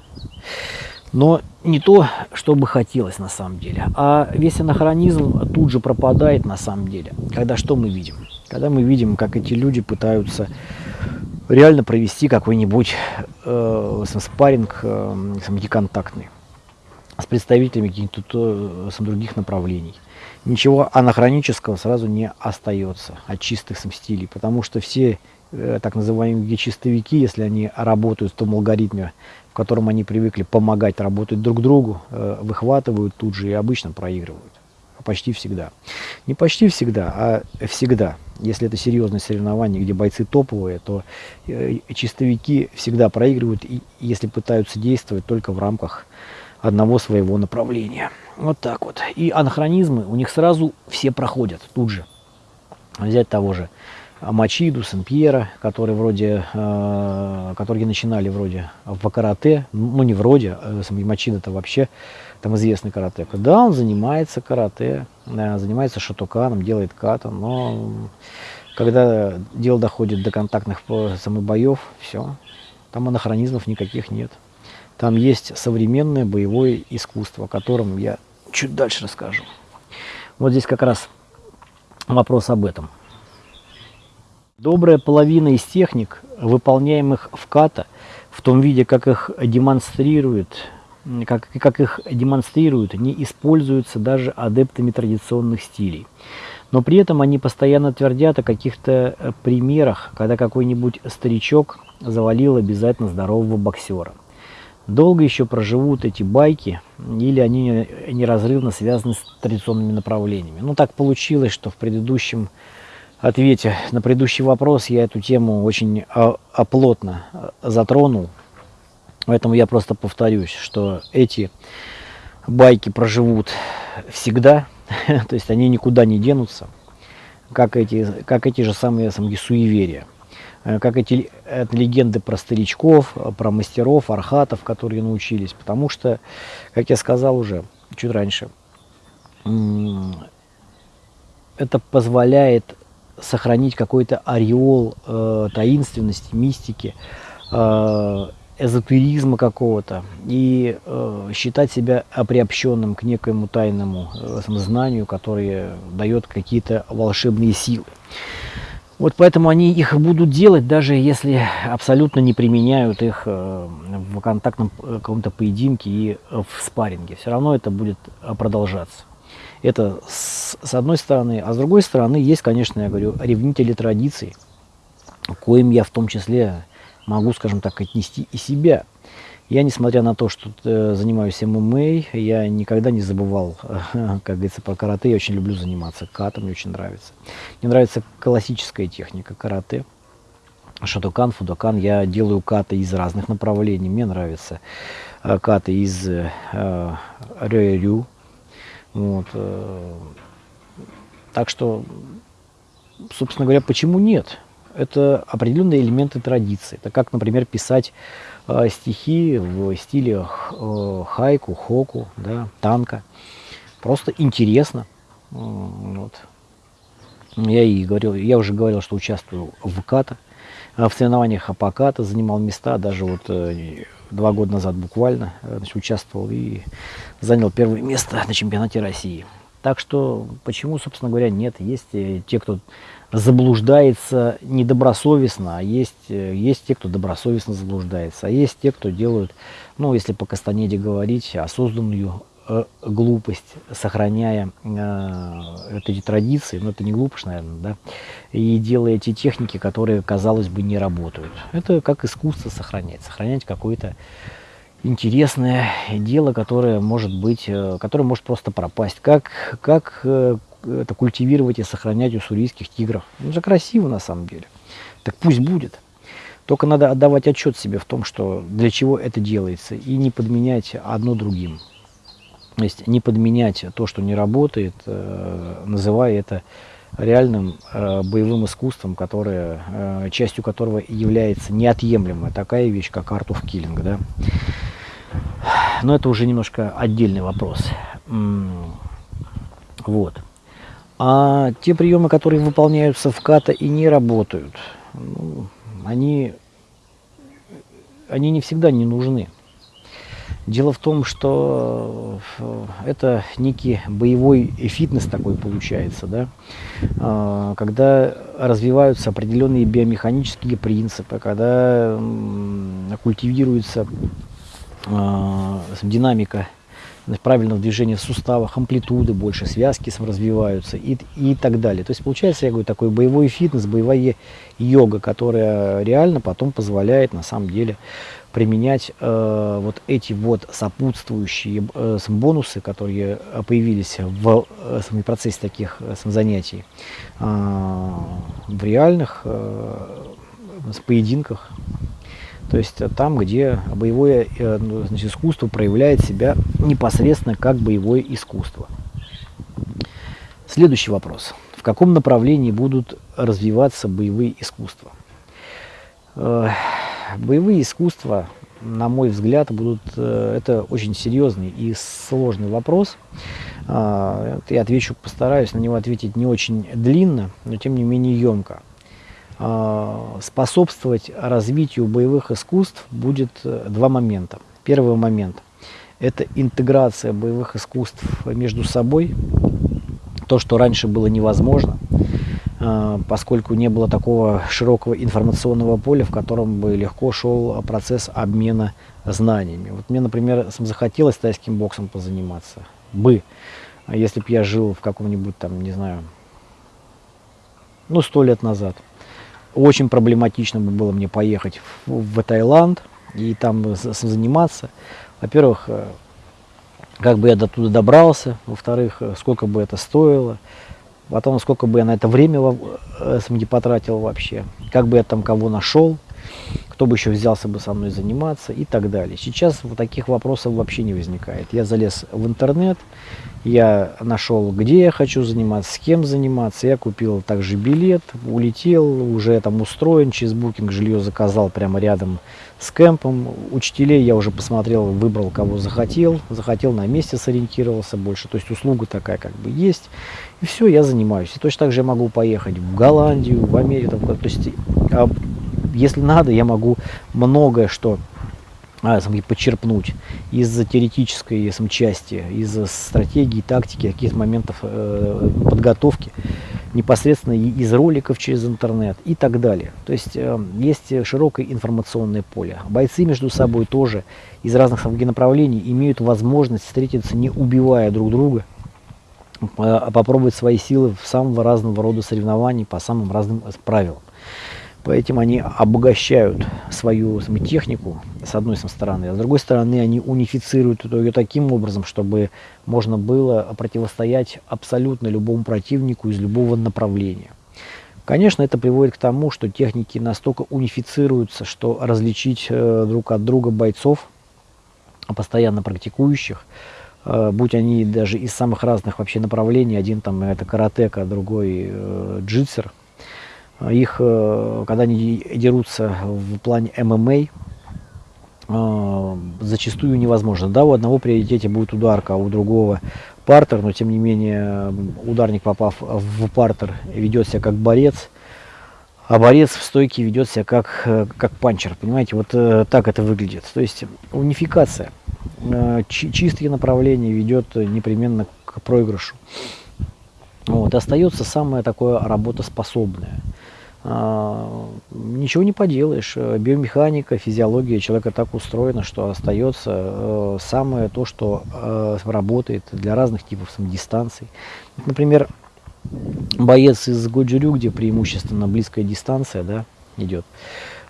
[SPEAKER 1] Но не то, что бы хотелось на самом деле. А весь анахронизм тут же пропадает на самом деле. Когда что мы видим? Когда мы видим, как эти люди пытаются реально провести какой-нибудь э, спарринг э, неконтактный с представителями каких-то э, других направлений. Ничего анахронического сразу не остается от чистых стилей, потому что все э, так называемые чистовики, если они работают в том алгоритме, в котором они привыкли помогать работать друг другу, э, выхватывают тут же и обычно проигрывают почти всегда. Не почти всегда, а всегда. Если это серьезное соревнование, где бойцы топовые, то э, чистовики всегда проигрывают, если пытаются действовать только в рамках одного своего направления. Вот так вот. И анахронизмы у них сразу все проходят тут же. Взять того же Мачиду, Сен-Пьера, которые вроде, э, которые начинали вроде в карате, ну не вроде, э, Мачида это вообще там известный каратека. Да, он занимается карате, занимается шатуканом, делает ката, но когда дело доходит до контактных самобоев, все, Там анахронизмов никаких нет. Там есть современное боевое искусство, о котором я чуть дальше расскажу. Вот здесь как раз вопрос об этом. Добрая половина из техник, выполняемых в ката, в том виде, как их демонстрирует, как, как их демонстрируют, не используются даже адептами традиционных стилей. Но при этом они постоянно твердят о каких-то э, примерах, когда какой-нибудь старичок завалил обязательно здорового боксера. Долго еще проживут эти байки, или они неразрывно связаны с традиционными направлениями. Ну, так получилось, что в предыдущем ответе на предыдущий вопрос я эту тему очень оплотно э, затронул. Поэтому я просто повторюсь, что эти байки проживут всегда, то есть они никуда не денутся, как эти, как эти же самые, самые суеверия. Э, как эти легенды про старичков, про мастеров, архатов, которые научились. Потому что, как я сказал уже чуть раньше, это позволяет сохранить какой-то ореол э, таинственности, мистики, э, эзотеризма какого-то и э, считать себя приобщенным к некоему тайному э, знанию, которое дает какие-то волшебные силы. Вот поэтому они их будут делать, даже если абсолютно не применяют их э, в контактном э, каком-то поединке и в спарринге. Все равно это будет э, продолжаться. Это с, с одной стороны. А с другой стороны, есть, конечно, я говорю, ревнители традиций, коим я в том числе могу, скажем так, отнести и себя. Я, несмотря на то, что э, занимаюсь ММА, я никогда не забывал, как говорится, про карате. Я очень люблю заниматься катом, мне очень нравится. Мне нравится классическая техника карате. Шатокан, фудокан. Я делаю каты из разных направлений. Мне нравится э, каты из э, рю Вот. Э, так что, собственно говоря, почему нет? Это определенные элементы традиции. Это как, например, писать э, стихи в стиле э, хайку, хоку, да, танка. Просто интересно. Вот. Я и говорил, я уже говорил, что участвую в ката, в соревнованиях Апоката, занимал места, даже вот э, два года назад буквально значит, участвовал и занял первое место на чемпионате России. Так что, почему, собственно говоря, нет, есть те, кто заблуждается недобросовестно, а есть, э, есть те, кто добросовестно заблуждается, а есть те, кто делают, ну, если по Кастанеде говорить, осознанную э, глупость, сохраняя э, эти традиции, ну, это не глупость, наверное, да, и делая эти техники, которые, казалось бы, не работают. Это как искусство сохранять, сохранять какое-то интересное дело, которое может быть, э, которое может просто пропасть. Как, как э, это культивировать и сохранять у сурийских тигров. Ну, это красиво на самом деле. Так пусть будет. Только надо отдавать отчет себе в том, что для чего это делается, и не подменять одно другим. То есть не подменять то, что не работает, э, называя это реальным э, боевым искусством, которое, э, частью которого является неотъемлемая такая вещь, как Art of Killing. Да? Но это уже немножко отдельный вопрос. Вот. А те приемы, которые выполняются в ката и не работают, ну, они, они не всегда не нужны. Дело в том, что э, это некий боевой фитнес такой получается, да? А, когда развиваются определенные биомеханические принципы, когда культивируется а, динамика правильного движения в суставах, амплитуды больше, связки развиваются и, и так далее. То есть получается, я говорю, такой боевой фитнес, боевая йога, которая реально потом позволяет на самом деле применять э, вот эти вот сопутствующие э, бонусы, которые появились в э, процессе таких э, занятий, э, в реальных э, поединках то есть э, там, где боевое э, ну, значит, искусство проявляет себя непосредственно как боевое искусство. Следующий вопрос. В каком направлении будут развиваться боевые искусства? Э, боевые искусства, на мой взгляд, будут, это очень серьезный и сложный вопрос. Я отвечу, постараюсь на него ответить не очень длинно, но тем не менее емко. способствовать развитию боевых искусств будет два момента. Первый момент – это интеграция боевых искусств между собой, то, что раньше было невозможно, поскольку не было такого широкого информационного поля, в котором бы легко шел процесс обмена знаниями. Вот мне, например, захотелось тайским боксом позаниматься бы, если бы я жил в каком-нибудь там, не знаю, ну, сто лет назад. Очень проблематично бы было мне поехать в, в Таиланд и там заниматься. Во-первых, э, как бы я до туда добрался, во-вторых, э, сколько бы это стоило, потом сколько бы я на это время э, не потратил вообще, как бы я там кого нашел, кто бы еще взялся бы со мной заниматься и так далее. Сейчас вот таких вопросов вообще не возникает. Я залез в интернет, я нашел, где я хочу заниматься, с кем заниматься. Я купил также билет, улетел, уже там устроен, через букинг жилье заказал прямо рядом с кемпом. Учителей я уже посмотрел, выбрал, кого захотел. Захотел, на месте сориентировался больше. То есть услуга такая как бы есть. И все, я занимаюсь. И точно так же я могу поехать в Голландию, в Америку. То есть, а, если надо, я могу многое что а, почерпнуть из теоретической сам, части, из стратегии, тактики, каких-то моментов э, подготовки, непосредственно из роликов через интернет и так далее. То есть э, есть широкое информационное поле. Бойцы между собой тоже из разных направлений имеют возможность встретиться, не убивая друг друга, попробовать свои силы в самого разного рода соревнований по самым разным правилам. Поэтому они обогащают свою технику, с одной стороны, а с другой стороны они унифицируют ее таким образом, чтобы можно было противостоять абсолютно любому противнику из любого направления. Конечно, это приводит к тому, что техники настолько унифицируются, что различить э, друг от друга бойцов, постоянно практикующих, э, будь они даже из самых разных вообще направлений, один там это каратека, другой э, джитсер – их, э, когда они дерутся в плане ММА, э, зачастую невозможно. Да, у одного приоритете будет ударка, а у другого партер, но тем не менее ударник, попав в партер, ведет себя как борец, а борец в стойке ведет себя как, э, как панчер. Понимаете, вот так это выглядит. То есть унификация, чистое направление ведет непременно к проигрышу. Вот, остается самое такое работоспособное. А, ничего не поделаешь. Биомеханика, физиология человека так устроена, что остается э, самое то, что э, работает для разных типов дистанций. Например, боец из Годжурю, где преимущественно близкая дистанция да, идет,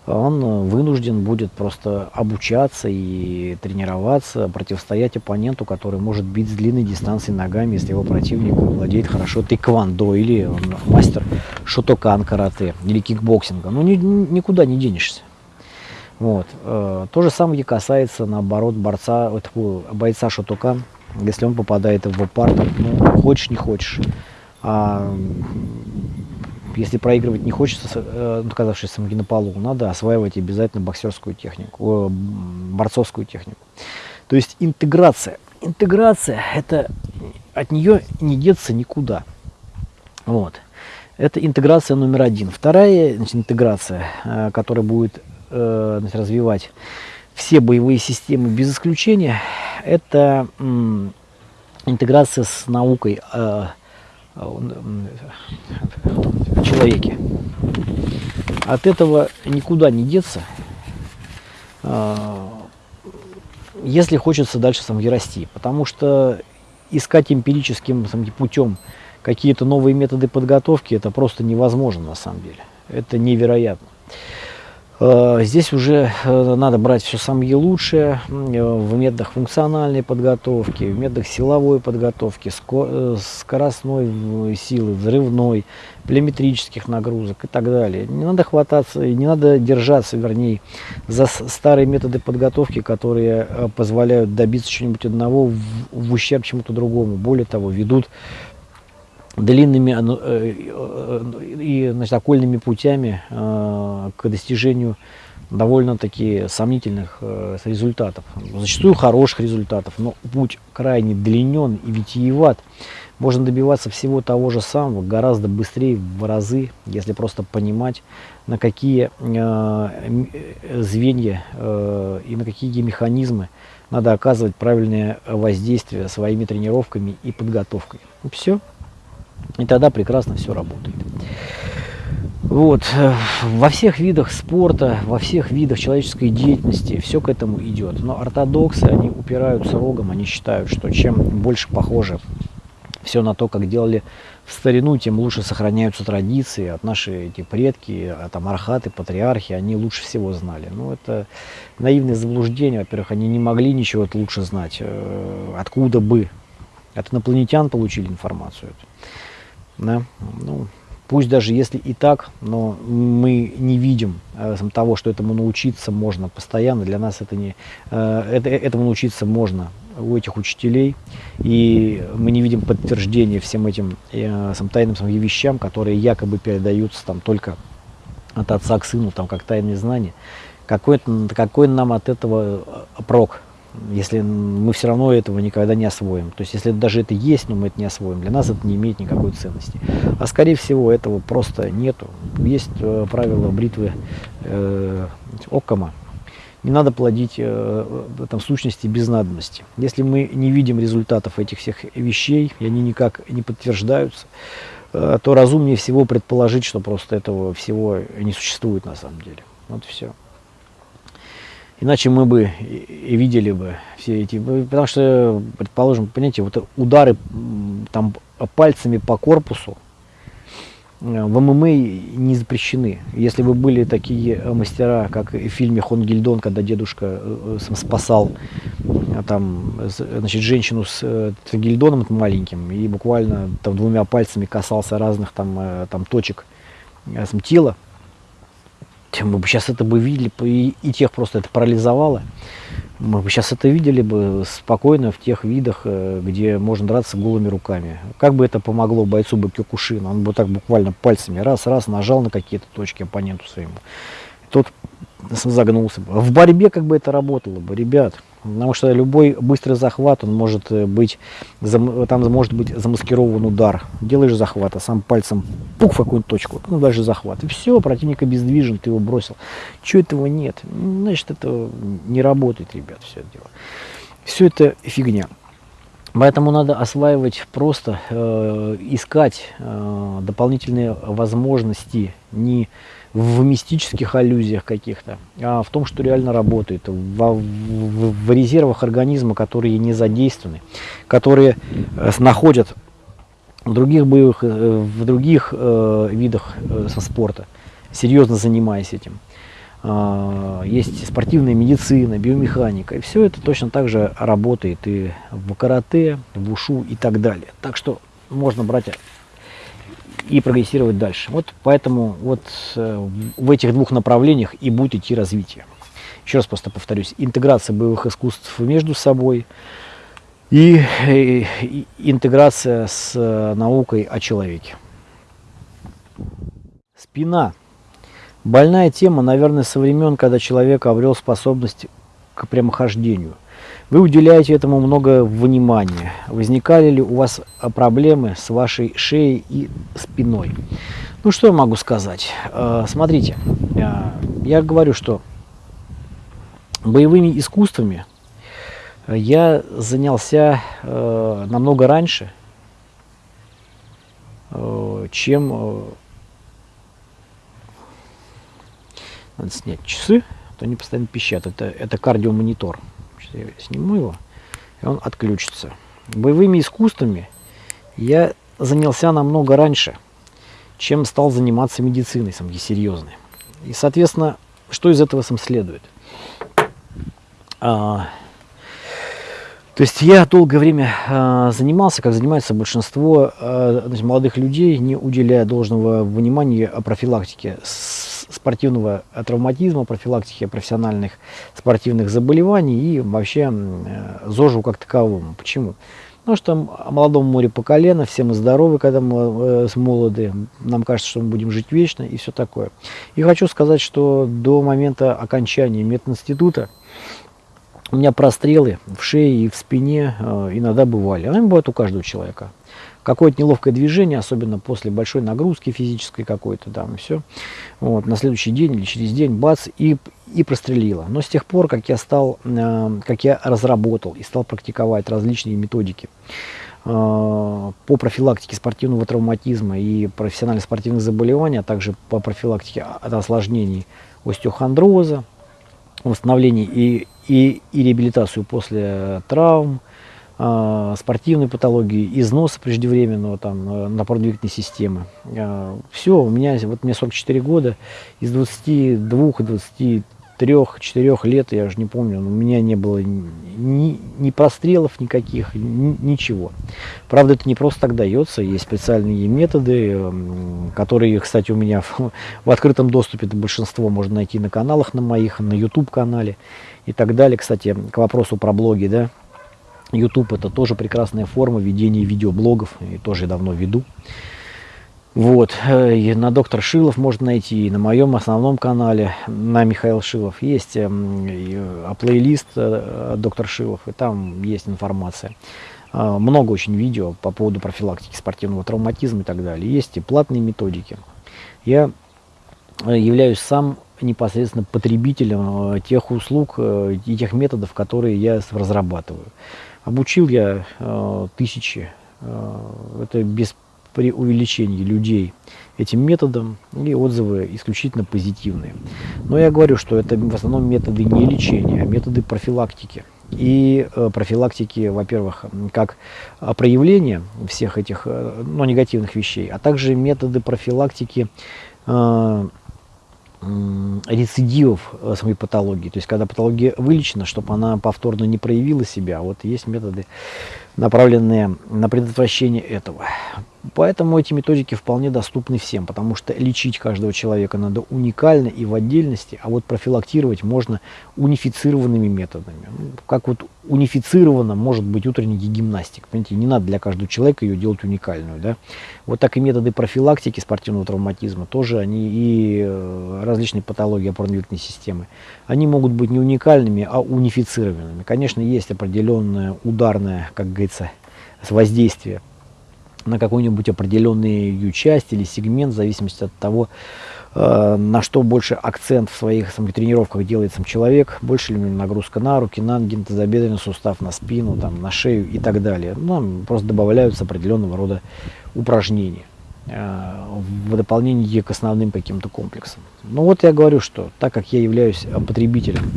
[SPEAKER 1] он э, вынужден будет просто обучаться и тренироваться, противостоять оппоненту, который может бить с длинной дистанции ногами, если его противник владеет хорошо тэквондо или он мастер шотокан карате или кикбоксинга. Ну, ни, никуда не денешься. Вот. Э, то же самое касается, наоборот, борца, бойца шотокан, если он попадает в партер, ну, хочешь, не хочешь. А если проигрывать не хочется, э, оказавшись в схватке на полу, надо осваивать обязательно боксерскую технику, э, борцовскую технику. То есть интеграция. Интеграция, это от нее не деться никуда. Вот. Это интеграция номер один. Вторая значит, интеграция, э, которая будет значит, развивать все боевые системы без исключения, это интеграция с наукой человеке. От этого никуда не деться, а, если хочется дальше сам расти. Потому что искать эмпирическим сам, путем какие-то новые методы подготовки, это просто невозможно на самом деле. Это невероятно. Э, здесь уже э, надо брать все самое лучшее э, в методах функциональной подготовки, в методах силовой подготовки, скоростной силы, взрывной, плеометрических нагрузок и так далее. Не надо хвататься, не надо держаться, вернее, за старые методы подготовки, которые позволяют добиться чего-нибудь одного в, в ущерб чему-то другому. Более того, ведут длинными э, э, и значит, окольными путями э, к достижению довольно-таки сомнительных э, результатов, зачастую хороших результатов, но путь крайне длинен и витиеват. Можно добиваться всего того же самого гораздо быстрее в разы, если просто понимать, на какие э, звенья э, и на какие механизмы надо оказывать правильное воздействие своими тренировками и подготовкой. Все. И тогда прекрасно все работает. Вот. Э, во всех видах спорта, во всех видах человеческой деятельности все к этому идет. Но ортодоксы, они упираются рогом, они считают, что чем больше похоже все на то, как делали в старину, тем лучше сохраняются традиции. От наши эти предки, а там архаты, патриархи, они лучше всего знали. Ну, это наивное заблуждение. Во-первых, они не могли ничего лучше знать. Э, откуда бы? От инопланетян получили информацию. Да? Ну, Пусть даже если и так, но мы не видим э, того, что этому научиться можно постоянно. Для нас это не, э, это, этому научиться можно у этих учителей. И мы не видим подтверждения всем этим э, тайным сам, вещам, которые якобы передаются там, только от отца к сыну, там, как тайные знания. Какой, какой нам от этого э, прок? Если мы все равно этого никогда не освоим. То есть, если даже это есть, но мы это не освоим, для нас это не имеет никакой ценности. А скорее всего, этого просто нету. Есть э, правило бритвы э, Оккама. Не надо плодить э, там, сущности без надобности. Если мы не видим результатов этих всех вещей, и они никак не подтверждаются, э, то разумнее всего предположить, что просто этого всего не существует на самом деле. Вот все. Иначе мы бы и видели бы все эти, потому что, предположим, понимаете, вот удары там пальцами по корпусу э, в ММА не запрещены. Если бы были такие мастера, как в фильме Хонгильдон, когда дедушка э, э, спасал там, значит, женщину с гильдоном маленьким и буквально там двумя пальцами касался разных там, там точек тела, мы бы сейчас это бы видели, и, тех просто это парализовало. Мы бы сейчас это видели бы спокойно в тех видах, э, где можно драться голыми руками. Как бы это помогло бойцу бы Кёкушина? Он бы так буквально пальцами раз-раз нажал на какие-то точки оппоненту своему. Тот загнулся бы. В борьбе как бы это работало бы, ребят. Потому что любой быстрый захват, он может э, быть, там может быть замаскирован удар. Делаешь захват, а сам пальцем пук в какую-нибудь точку, ну дальше захват. И все, противник обездвижен, ты его бросил. Чего этого нет? Значит, это не работает, ребят, все это дело. Все это фигня. Поэтому надо осваивать просто, э, искать э, дополнительные возможности, не в мистических аллюзиях каких-то, а в том, что реально работает, в, в, в резервах организма, которые не задействованы, которые э, находят в других боевых, э, в других э, видах э, спорта, серьезно занимаясь этим. Э, есть спортивная медицина, биомеханика, и все это точно так же работает и в карате, в ушу и так далее. Так что можно брать и прогрессировать дальше. Вот поэтому вот э, в этих двух направлениях и будет идти развитие. Еще раз просто повторюсь, интеграция боевых искусств между собой и, и, и интеграция с э, наукой о человеке. Спина. Больная тема, наверное, со времен, когда человек обрел способность к прямохождению – вы уделяете этому много внимания. Возникали ли у вас а, проблемы с вашей шеей и спиной? Ну, что я могу сказать? А, смотрите, а, я говорю, что боевыми искусствами я занялся намного раньше, чем... Надо снять часы, то они постоянно пищат. Это, это кардиомонитор. Я сниму его, и он отключится. Боевыми искусствами я занялся намного раньше, чем стал заниматься медициной, сам серьезной. И, соответственно, что из этого сам следует? А, то есть я долгое время а, занимался, как занимается большинство а, значит, молодых людей, не уделяя должного внимания профилактике спортивного травматизма, профилактики профессиональных спортивных заболеваний и вообще ЗОЖу как таковому. Почему? Потому что молодому море по колено, все мы здоровы, когда мы э, молоды, нам кажется, что мы будем жить вечно и все такое. И хочу сказать, что до момента окончания мединститута у меня прострелы в шее и в спине э, иногда бывали. Они бывают у каждого человека какое-то неловкое движение, особенно после большой нагрузки физической какой-то, там, и все. Вот, на следующий день или через день, бац, и, и прострелило. Но с тех пор, как я стал, э, как я разработал и стал практиковать различные методики э, по профилактике спортивного травматизма и профессиональных спортивных заболеваний, а также по профилактике от осложнений остеохондроза, восстановлении и, и, и реабилитацию после травм, э, спортивной патологии, износа преждевременного там, э, напорно-двигательной системы. Э, все, у меня, вот мне 44 года, из 22-23 трех-четырех лет, я уже не помню, у меня не было ни, ни прострелов никаких, ни, ничего. Правда, это не просто так дается, есть специальные методы, которые, кстати, у меня в, в открытом доступе, большинство можно найти на каналах на моих, на YouTube-канале и так далее. Кстати, к вопросу про блоги, да, YouTube это тоже прекрасная форма ведения видеоблогов, и тоже давно веду. Вот, э, и на доктор Шилов можно найти, и на моем основном канале, на Михаил Шилов, есть э, плейлист э, доктор Шилов, и там есть информация. Много очень видео по поводу профилактики спортивного травматизма и так далее. Есть и платные методики. Я являюсь сам непосредственно потребителем тех услуг и тех методов, которые я разрабатываю. Обучил я э, тысячи, э, это без преувеличения людей этим методом, и отзывы исключительно позитивные. Но я говорю, что это в основном методы не лечения, а методы профилактики. И э, профилактики, во-первых, как проявление всех этих э, ну, негативных вещей, а также методы профилактики э, рецидивов э, самой патологии. То есть, когда патология вылечена, чтобы она повторно не проявила себя, вот есть методы, направленные на предотвращение этого. Поэтому эти методики вполне доступны всем, потому что лечить каждого человека надо уникально и в отдельности, а вот профилактировать можно унифицированными методами. Ну, как вот унифицирована может быть утренняя гимнастика. Понимаете, не надо для каждого человека ее делать уникальную. Да? Вот так и методы профилактики спортивного травматизма тоже, они и э, различные патологии опорно-двигательной системы, они могут быть не уникальными, а унифицированными. Конечно, есть определенное ударное, как говорится, воздействие на какую-нибудь определенную часть или сегмент, в зависимости от того, э, на что больше акцент в своих сам, тренировках делает сам человек, больше ли нагрузка на руки, на ноги, тазобедренный сустав, на спину, там, на шею и так далее. Нам просто добавляются определенного рода упражнения в дополнение к основным каким-то комплексам. Ну вот я говорю, что так как я являюсь потребителем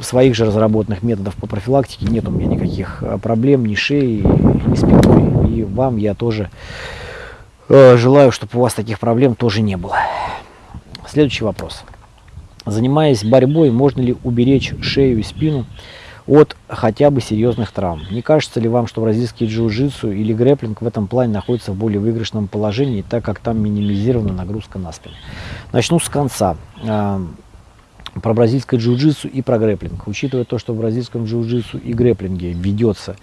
[SPEAKER 1] своих же разработанных методов по профилактике, нет у меня никаких э, проблем ни шеи, ни спиной, и вам я тоже э, желаю, чтобы у вас таких проблем тоже не было. Следующий вопрос. Занимаясь борьбой, можно ли уберечь шею и спину от хотя бы серьезных травм? Не кажется ли вам, что бразильский джиу-джитсу или грэплинг в этом плане находится в более выигрышном положении, так как там минимизирована нагрузка на спину? Начну с конца э, про бразильское джиу-джитсу и про грэплинг. Учитывая то, что в бразильском джиу-джитсу и грэплинге ведется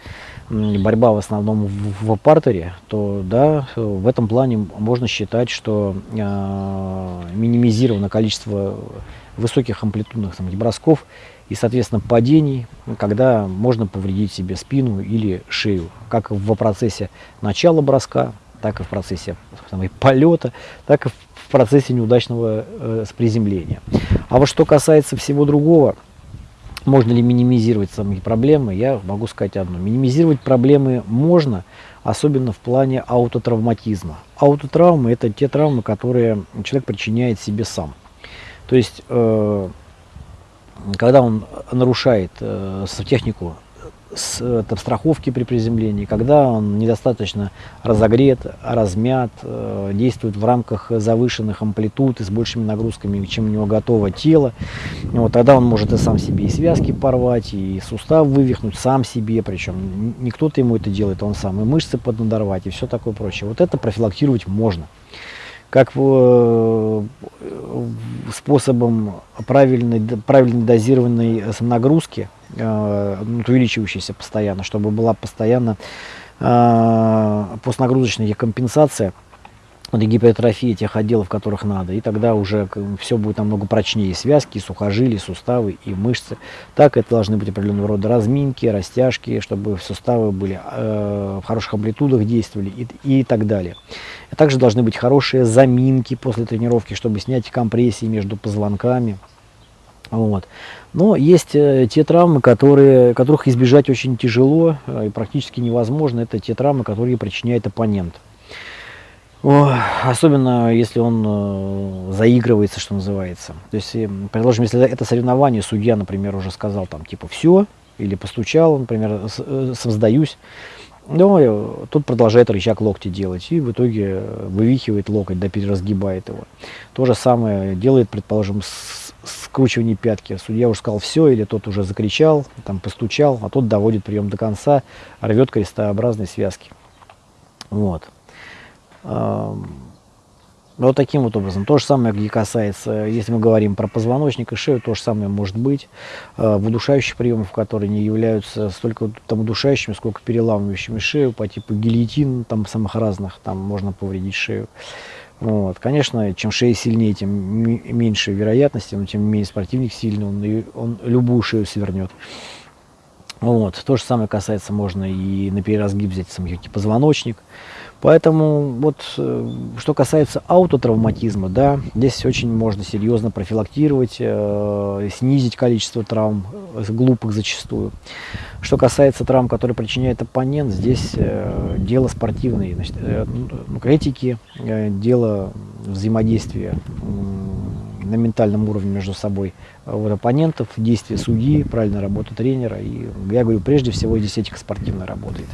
[SPEAKER 1] борьба в основном в, в партере, то да, в этом плане можно считать, что э, минимизировано количество высоких амплитудных там, бросков и, соответственно, падений, когда можно повредить себе спину или шею, как в процессе начала броска, так и в процессе там, полета, так и в процессе неудачного э, приземления. А вот что касается всего другого, можно ли минимизировать самые проблемы? Я могу сказать одно. Минимизировать проблемы можно, особенно в плане аутотравматизма. Аутотравмы – это те травмы, которые человек причиняет себе сам. То есть, э, когда он нарушает э, технику с, там, страховки при приземлении, когда он недостаточно разогрет, размят, э, действует в рамках завышенных амплитуд и с большими нагрузками, чем у него готово тело, вот, тогда он может и сам себе и связки порвать, и сустав вывихнуть сам себе, причем не кто-то ему это делает, он сам, и мышцы поднадорвать, и все такое прочее. Вот это профилактировать можно. Как э, способом правильной, правильной дозированной нагрузки, э, ну, увеличивающейся постоянно, чтобы была постоянно э, постнагрузочная компенсация вот, гипертрофии тех отделов, которых надо. И тогда уже все будет намного прочнее. связки, и сухожилия, и суставы, и мышцы. Так это должны быть определенного рода разминки, растяжки, чтобы суставы были э, в хороших амплитудах действовали и, и так далее. И также должны быть хорошие заминки после тренировки, чтобы снять компрессии между позвонками. Вот. Но есть э, те травмы, которые, которых избежать очень тяжело э, и практически невозможно. Это те травмы, которые причиняет оппонент. Особенно если он э, заигрывается, что называется. То есть, э, предположим, если это соревнование, судья, например, уже сказал там типа все, или постучал, например, э, сдаюсь, но тут продолжает рычаг локти делать и в итоге э, вывихивает локоть, да переразгибает его. То же самое делает, предположим, с, скручивание пятки. Судья уже сказал все, или тот уже закричал, там постучал, а тот доводит прием до конца, рвет крестообразные связки. Вот. Вот таким вот образом. То же самое, где касается, если мы говорим про позвоночник и шею, то же самое может быть а, в удушающих приемах, которые не являются столько там удушающими, сколько переламывающими шею по типу гильотин, там самых разных, там можно повредить шею. Вот. Конечно, чем шея сильнее, тем меньше вероятности, но тем менее спортивник сильный, он, он любую шею свернет. Вот. То же самое касается, можно и на переразгиб взять сам позвоночник. Поэтому вот э, что касается аутотравматизма, да, здесь очень можно серьезно профилактировать, э, снизить количество травм, э, глупых зачастую. Что касается травм, которые причиняет оппонент, здесь э, дело спортивное, значит, э, ну, этики, э, дело взаимодействия э, на ментальном уровне между собой вот, оппонентов, действия судьи, правильная работа тренера. И я говорю, прежде всего здесь этика спортивная работает.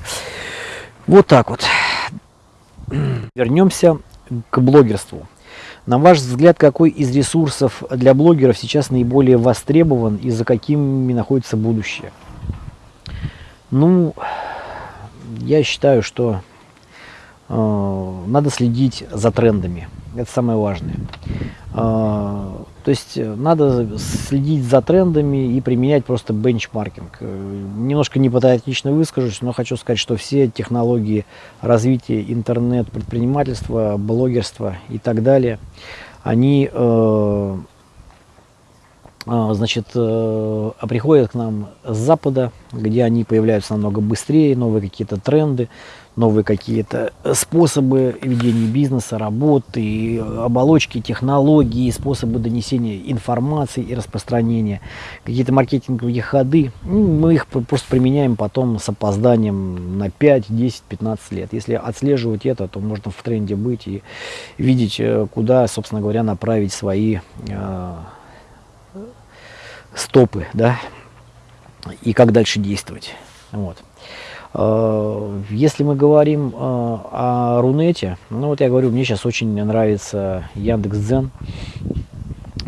[SPEAKER 1] Вот так вот. Вернемся к блогерству. На ваш взгляд, какой из ресурсов для блогеров сейчас наиболее востребован и за какими находится будущее? Ну, я считаю, что э, надо следить за трендами. Это самое важное. Э, то есть э, надо следить за трендами и применять просто бенчмаркинг. Э, немножко непатриотично выскажусь, но хочу сказать, что все технологии развития интернет-предпринимательства, блогерства и так далее, они э, э, значит, э, приходят к нам с запада, где они появляются намного быстрее, новые какие-то тренды, новые какие-то способы ведения бизнеса, работы, оболочки, технологии, способы донесения информации и распространения, какие-то маркетинговые ходы. Ну, мы их просто применяем потом с опозданием на 5, 10, 15 лет. Если отслеживать это, то можно в тренде быть и видеть, э, куда, собственно говоря, направить свои э, стопы, да, и как дальше действовать. Вот. Э, если мы говорим э, о Рунете, ну вот я говорю, мне сейчас очень нравится Яндекс.Дзен.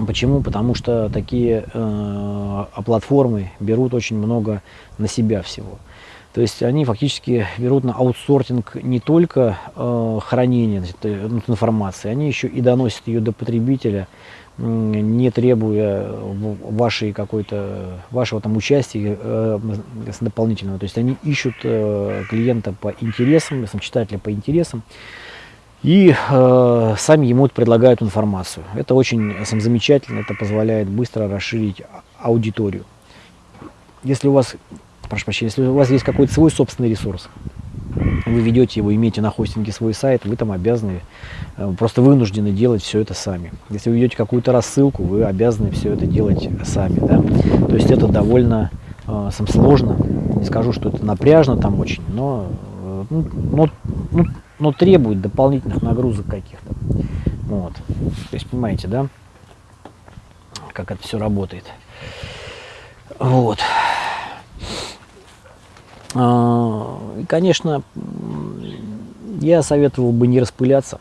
[SPEAKER 1] Почему? Потому что такие э, платформы берут очень много на себя всего. То есть они фактически берут на аутсортинг не только э, хранение значит, информации, они еще и доносят ее до потребителя не требуя вашей какой-то вашего там участия э, дополнительного. То есть они ищут э, клиента по интересам, читателя по интересам, и э, сами ему предлагают информацию. Это очень сам, замечательно, это позволяет быстро расширить аудиторию. Если у вас, прошу прощения, если у вас есть какой-то свой собственный ресурс, вы ведете его, имеете на хостинге свой сайт, вы там обязаны, просто вынуждены делать все это сами. Если вы ведете какую-то рассылку, вы обязаны все это делать сами. Да? То есть это довольно э, сам сложно, не скажу, что это напряжно там очень, но, э, ну, но, ну, но требует дополнительных нагрузок каких-то. Вот. То есть понимаете, да, как это все работает. Вот. А, и, конечно, я советовал бы не распыляться,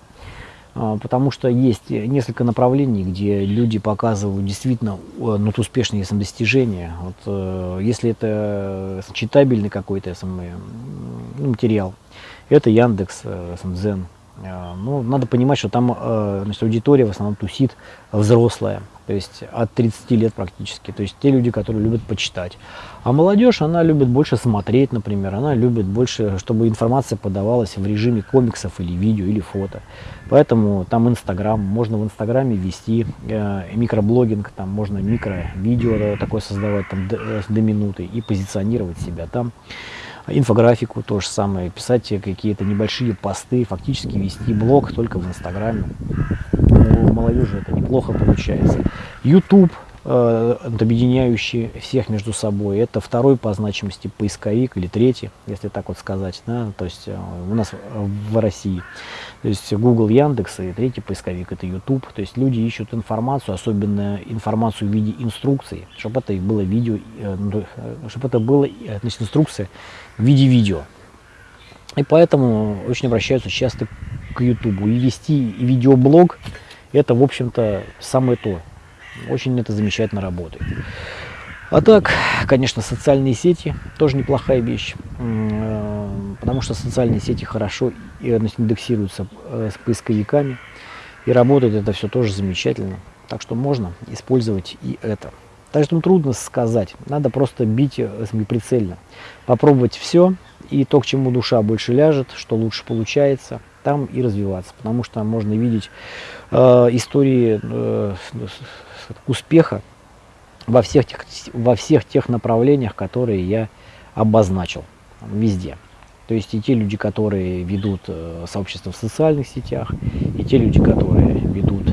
[SPEAKER 1] потому что есть несколько направлений, где люди показывают действительно э, ну, успешные достижения. Вот, э, если это читабельный какой-то ну, материал, это Яндекс, Дзен, Э, ну, надо понимать, что там э, значит, аудитория в основном тусит взрослая, то есть от 30 лет практически, то есть те люди, которые любят почитать. А молодежь, она любит больше смотреть, например, она любит больше, чтобы информация подавалась в режиме комиксов или видео, или фото. Поэтому там Инстаграм, можно в Инстаграме вести э, микроблогинг, там можно микро-видео такое создавать там, до, до минуты и позиционировать себя там инфографику то же самое, писать какие-то небольшие посты, фактически вести блог только в Инстаграме. У молодежи это неплохо получается. YouTube, э, объединяющий всех между собой, это второй по значимости поисковик или третий, если так вот сказать, да, то есть э, у нас в России. То есть Google, Яндекс и третий поисковик это YouTube. То есть люди ищут информацию, особенно информацию в виде инструкции, чтобы это было видео, э, ну, чтобы это было значит, инструкция в виде видео. И поэтому очень обращаются часто к YouTube. И вести видеоблог это, в общем-то, самое то. Очень это замечательно работает. А так, конечно, социальные сети тоже неплохая вещь, э, потому что социальные сети хорошо индексируются э, с поисковиками, и работает это все тоже замечательно. Так что можно использовать и это. Так что трудно сказать, надо просто бить э, прицельно, попробовать все, и то, к чему душа больше ляжет, что лучше получается, там и развиваться. Потому что можно видеть э, истории э, успеха во всех, тех, во всех тех направлениях, которые я обозначил везде. То есть и те люди, которые ведут э, сообщество в социальных сетях, и те люди, которые ведут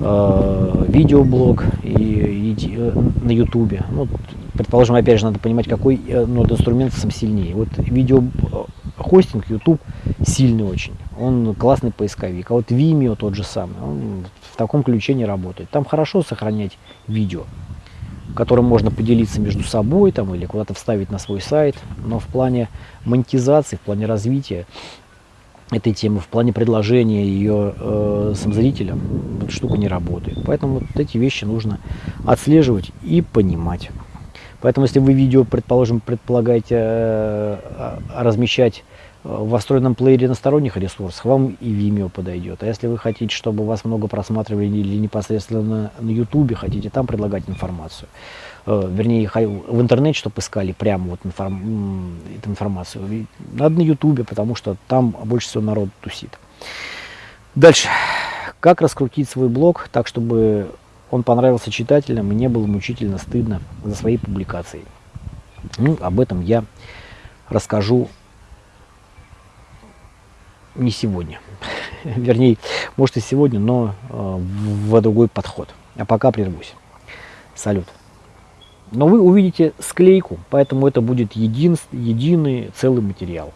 [SPEAKER 1] э, видеоблог и, и, э, на ютубе. Ну, предположим, опять же, надо понимать, какой э, ну, инструмент сам сильнее. Вот видеохостинг, YouTube сильный очень, он классный поисковик. А вот Vimeo тот же самый, он в таком ключе не работает. Там хорошо сохранять видео, которым можно поделиться между собой там, или куда-то вставить на свой сайт, но в плане монетизации, в плане развития этой темы, в плане предложения ее э, сам зрителям, эта штука не работает. Поэтому вот эти вещи нужно отслеживать и понимать. Поэтому если вы видео, предположим, предполагаете э, размещать в встроенном плеере на сторонних ресурсах, вам и Vimeo подойдет. А если вы хотите, чтобы вас много просматривали или непосредственно на YouTube, хотите там предлагать информацию, э, вернее, в интернете, чтобы искали прямо вот информ, эту информацию, надо на YouTube, потому что там больше всего народ тусит. Дальше. Как раскрутить свой блог так, чтобы он понравился читателям и не было мучительно стыдно за свои публикации? Ну, об этом я расскажу не сегодня. Вернее, может и сегодня, но э, в другой подход. А пока прервусь. Салют. Но вы увидите склейку, поэтому это будет един, единый целый материал.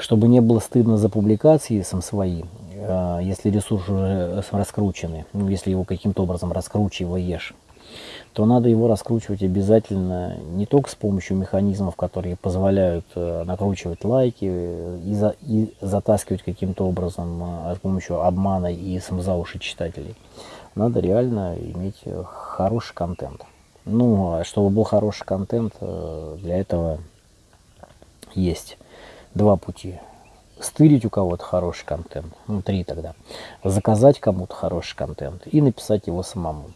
[SPEAKER 1] Чтобы не было стыдно за публикации сам свои, э, если ресурс уже раскрученный, ну, если его каким-то образом раскручиваешь, то надо его раскручивать обязательно не только с помощью механизмов, которые позволяют э, накручивать лайки и, за, и затаскивать каким-то образом э, с помощью обмана и за уши читателей. Надо реально иметь э, хороший контент. Ну, а чтобы был хороший контент, для этого есть два пути. Стырить у кого-то хороший контент, ну, три тогда. Заказать кому-то хороший контент и написать его самому.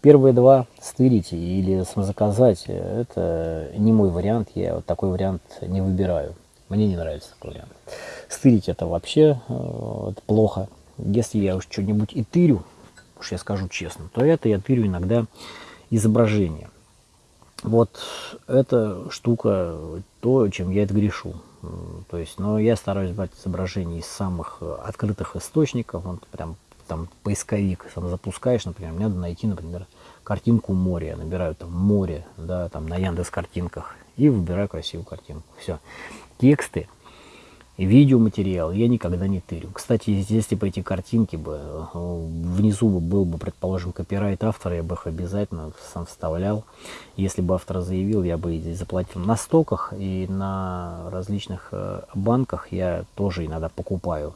[SPEAKER 1] Первые два стырить или заказать, это не мой вариант, я вот такой вариант не выбираю. Мне не нравится такой вариант. Стырить это вообще э, это плохо. Если я уж что-нибудь и тырю, уж я скажу честно, то это я тырю иногда изображение. Вот эта штука, то, чем я это грешу. То есть, но я стараюсь брать изображения из самых открытых источников, вот прям там поисковик сам запускаешь, например, мне надо найти, например, картинку моря. Я набираю там море, да, там на Яндекс картинках и выбираю красивую картинку. Все. Тексты видеоматериал я никогда не тырю. Кстати, если бы эти картинки бы э, внизу был бы, предположим, копирайт автора, я бы их обязательно сам вставлял. Если бы автор заявил, я бы заплатил на стоках и на различных э, банках я тоже иногда покупаю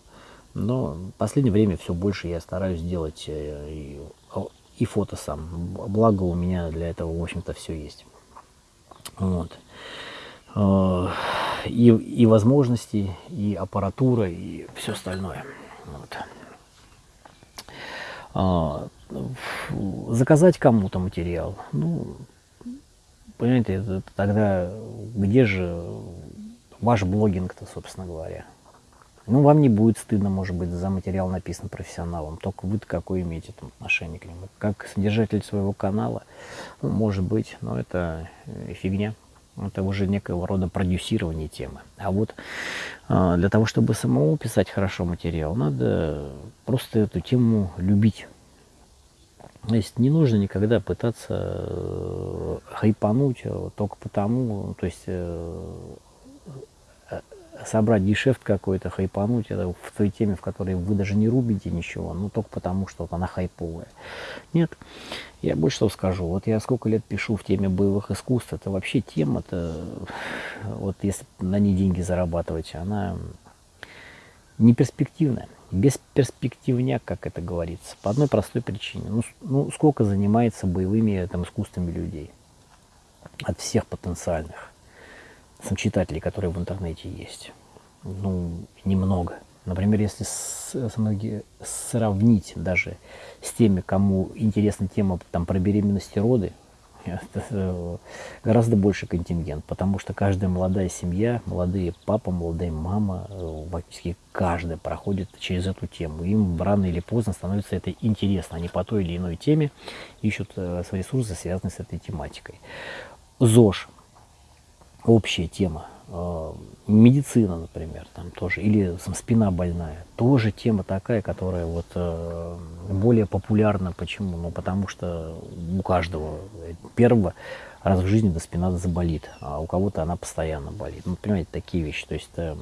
[SPEAKER 1] но в последнее время все больше я стараюсь делать э, и, и фото сам. Благо у меня для этого, в общем-то, все есть. Вот. Э, и, и возможности, и аппаратура, и все остальное. Вот. А, заказать кому-то материал, ну, понимаете, это, тогда где же ваш блогинг-то, собственно говоря? Ну, вам не будет стыдно, может быть, за материал написан профессионалом, только вы какое имеете там отношение к нему. Как содержатель своего канала, ну, может быть, но это э, фигня. Это уже некого рода продюсирование темы. А вот э, для того, чтобы самому писать хорошо материал, надо просто эту тему любить. То есть не нужно никогда пытаться э, хайпануть только потому, то есть собрать гешефт какой-то, хайпануть это в той теме, в которой вы даже не рубите ничего, ну только потому, что вот она хайповая. Нет, я больше что скажу. Вот я сколько лет пишу в теме боевых искусств, это вообще тема-то, вот если на ней деньги зарабатывать, она не перспективная. Бесперспективняк, как это говорится, по одной простой причине. Ну, ну сколько занимается боевыми там, искусствами людей? От всех потенциальных сам читателей, которые в интернете есть. Ну, немного. Например, если сравнить даже с теми, кому интересна тема там, про беременность и роды, это гораздо больше контингент, потому что каждая молодая семья, молодые папа, молодая мама, практически каждая проходит через эту тему. Им рано или поздно становится это интересно. Они по той или иной теме ищут э, свои ресурсы, связанные с этой тематикой. ЗОЖ общая тема. А, медицина, например, там тоже, или там, спина больная, тоже тема такая, которая вот э, более популярна. Почему? Ну, потому что у каждого первого раз в жизни до спина заболит, а у кого-то она постоянно болит. Ну, понимаете, такие вещи. То есть э,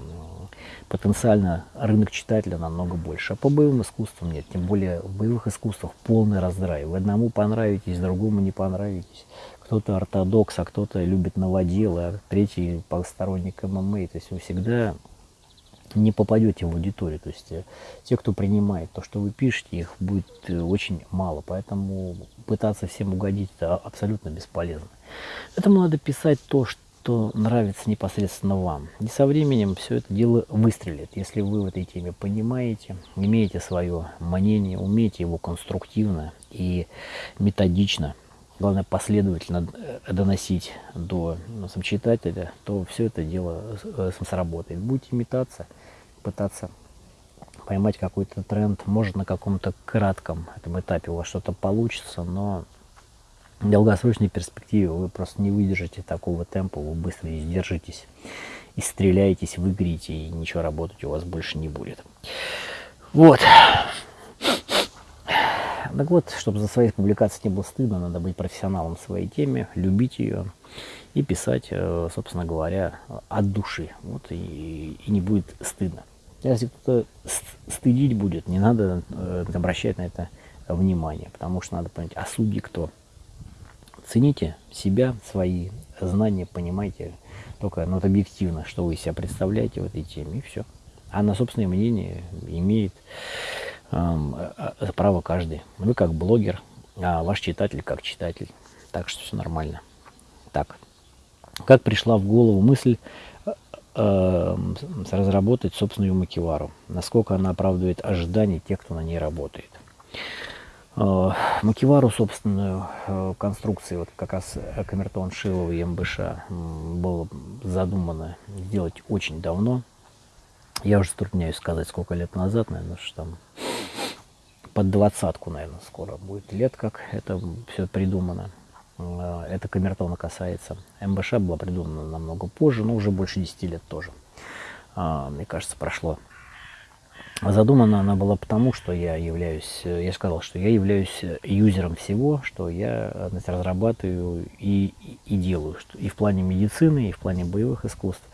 [SPEAKER 1] потенциально рынок читателя намного больше. А по боевым искусствам нет. Тем более в боевых искусствах полный раздрай. Вы одному понравитесь, другому не понравитесь кто-то ортодокс, а кто-то любит новоделы, а третий посторонник ММА. То есть вы всегда не попадете в аудиторию. То есть э, те, кто принимает то, что вы пишете, их будет э, очень мало. Поэтому пытаться всем угодить это абсолютно бесполезно. Этому надо писать то, что нравится непосредственно вам. И со временем все это дело выстрелит. Если вы в этой теме понимаете, имеете свое мнение, умеете его конструктивно и методично главное последовательно э, доносить до ну, сам читателя, то все это дело э, сработает. Будете метаться, пытаться поймать какой-то тренд, может на каком-то кратком этом этапе у вас что-то получится, но в долгосрочной перспективе вы просто не выдержите такого темпа, вы быстро издержитесь, и стреляетесь, выиграете, и ничего работать у вас больше не будет. Вот. Так вот, чтобы за свои публикации не было стыдно, надо быть профессионалом в своей теме, любить ее и писать, э, собственно говоря, от души. Вот, и, и не будет стыдно. Если кто-то стыдить будет, не надо э, обращать на это внимание, потому что надо понять, а судьи кто? Цените себя, свои знания, понимайте только ну, вот объективно, что вы себя представляете в этой теме, и все. А на собственное мнение имеет Э, э, право каждый. Вы как блогер, а ваш читатель как читатель. Так что все нормально. Так, как пришла в голову мысль э, разработать собственную макевару? Насколько она оправдывает ожидания тех, кто на ней работает? Э, макевару, собственную э, конструкции, вот как раз камертон Шилова и МБШ было задумано сделать очень давно. Я уже затрудняюсь сказать, сколько лет назад, наверное, что там под двадцатку, наверное, скоро будет лет, как это все придумано. Э, это камертона касается. МБШ была придумана намного позже, но уже больше 10 лет тоже. А, мне кажется, прошло. Задумана она была потому, что я являюсь, я сказал, что я являюсь юзером всего, что я значит, разрабатываю и, и делаю, что и в плане медицины, и в плане боевых искусств.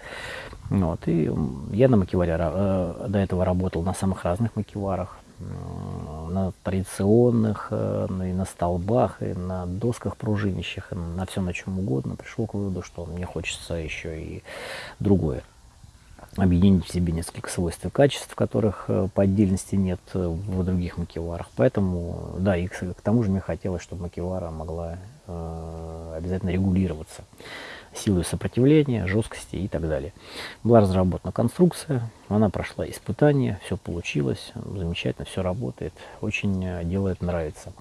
[SPEAKER 1] Вот, и я на макеваре э, до этого работал на самых разных макеварах на традиционных, э, и на столбах, и на досках пружинищих, и на всем на чем угодно, пришел к выводу, что мне хочется еще и другое. Объединить в себе несколько свойств и качеств, которых э, по отдельности нет э, в других макеварах. Поэтому, да, и к тому же мне хотелось, чтобы макевара могла э, обязательно регулироваться. силой сопротивления, жесткости и так далее. Была разработана конструкция, она прошла испытание, все получилось, замечательно, все работает, очень э, делает нравится.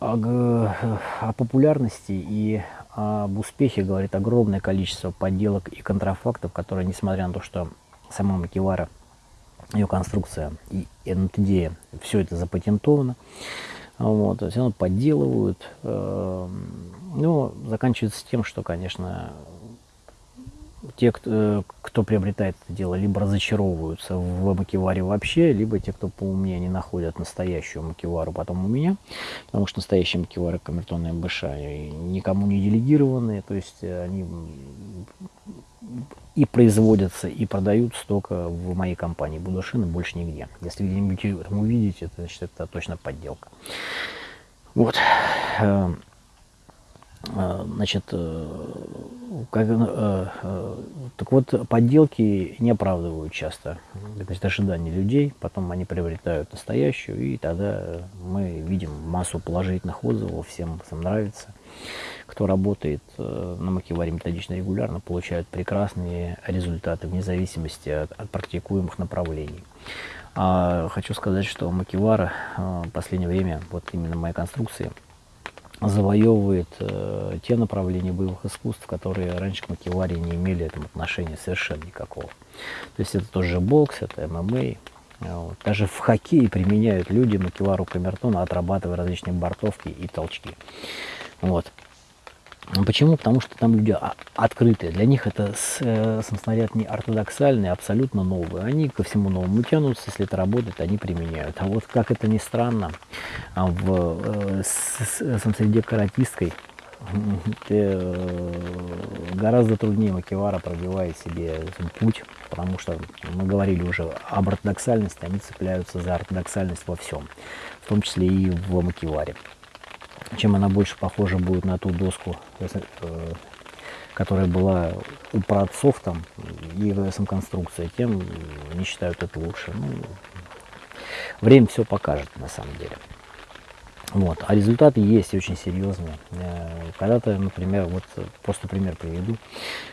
[SPEAKER 1] О, о популярности и об успехе говорит огромное количество подделок и контрафактов, которые, несмотря на то, что сама Макивара, ее конструкция и идея, все это запатентовано, вот, все равно подделывают. Э, ну, заканчивается тем, что, конечно, те, кто, кто приобретает это дело, либо разочаровываются в макеваре вообще, либо те, кто поумнее, не находят настоящую макевару потом у меня, потому что настоящие макевары камертонные МБШ никому не делегированные, то есть они и производятся, и продаются только в моей компании Будушин больше нигде. Если где-нибудь увидите, это значит это точно подделка. Вот. Э, э, значит, э, как, так вот, подделки не оправдывают часто значит, ожидания людей, потом они приобретают настоящую, и тогда мы видим массу положительных отзывов, всем, всем нравится кто работает э, на макеваре методично регулярно, получают прекрасные результаты вне зависимости от, от практикуемых направлений. А хочу сказать, что макевара э, в последнее время, вот именно моей конструкции, завоевывает э, те направления боевых искусств, которые раньше к макеваре не имели этому отношения совершенно никакого. То есть это тоже бокс, это ММА. Вот. Даже в хоккее применяют люди макевару камертона, отрабатывая различные бортовки и толчки. Вот. Почему? Потому что там люди открытые. Для них это э, самоснаряд не ортодоксальный, а абсолютно новый. Они ко всему новому тянутся, если это работает, они применяют. А вот как это ни странно, а в э, самосреде каратистской э, гораздо труднее Макевара пробивает себе путь, потому что мы говорили уже об ортодоксальности, они цепляются за ортодоксальность во всем, в том числе и в Макеваре чем она больше похожа будет на ту доску, э, которая была у праотцов там, и ВСМ-конструкция, тем не считают это лучше. Ну, время все покажет на самом деле. Вот. А результаты есть очень серьезные. Э, когда-то, например, вот просто пример приведу.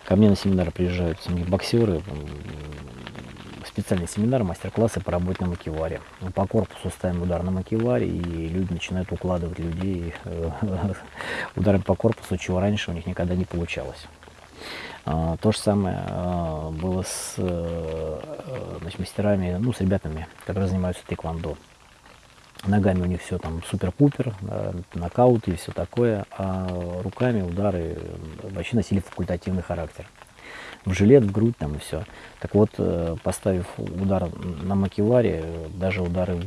[SPEAKER 1] Ко мне на семинар приезжают боксеры, специальный семинар, мастер-классы по работе на макеваре. По корпусу ставим удар на макеваре, и люди начинают укладывать людей э, ударом по корпусу, чего раньше у них никогда не получалось. А, то же самое а, было с э, значит, мастерами, ну, с ребятами, которые занимаются тэквондо. Ногами у них все там супер-пупер, нокауты и все такое, а руками удары вообще носили факультативный характер в жилет, в грудь там и все. Так вот, э, поставив удар на макеваре, даже удары,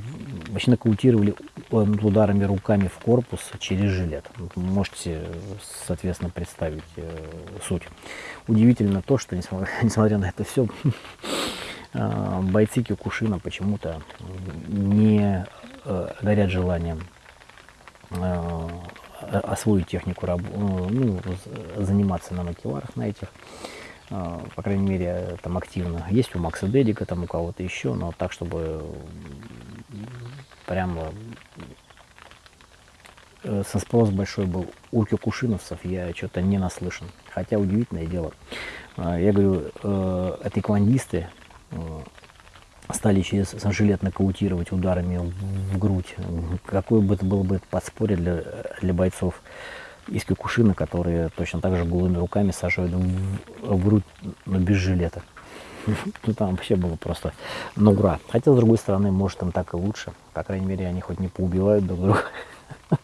[SPEAKER 1] вообще нокаутировали э, ударами руками в корпус через жилет. Можете, соответственно, представить э, суть. Удивительно то, что, несмотря на это все, бойцы Кюкушина почему-то не горят желанием освоить технику, ну, заниматься на макеварах на этих. А, по крайней мере, там активно. Есть у Макса Дедика, там у кого-то еще, но так, чтобы прямо э, спрос большой был у кюкушиновцев, я что-то не наслышан. Хотя удивительное дело. А, я говорю, э, это эквандисты э, стали через жилет нокаутировать ударами в грудь. Какое бы это было бы подспорье для, для бойцов есть кукушины, которые точно так же голыми руками сажают в, грудь, но без жилета. Ну там вообще было просто ну ура. Хотя, с другой стороны, может им так и лучше. По крайней мере, они хоть не поубивают друг друга.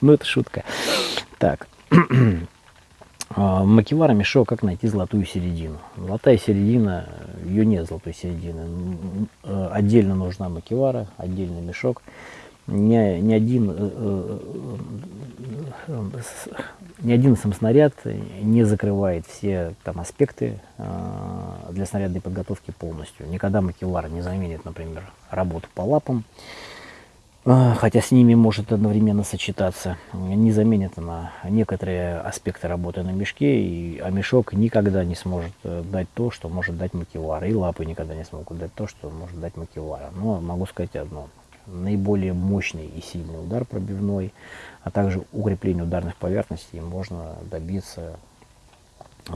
[SPEAKER 1] Ну, это шутка. Так. А, Макивара мешок, как найти золотую середину. Золотая середина, ее нет золотой середины. Отдельно нужна макивара, отдельный мешок ни, ни один э, э, ни один сам снаряд не закрывает все там аспекты э, для снарядной подготовки полностью. Никогда макевар не заменит, например, работу по лапам, хотя с ними может одновременно сочетаться. Не заменит она некоторые аспекты работы на мешке, и, а мешок никогда не сможет дать то, что может дать макевар, и лапы никогда не смогут дать то, что может дать макевара. Но могу сказать одно наиболее мощный и сильный удар пробивной, а также укрепление ударных поверхностей можно добиться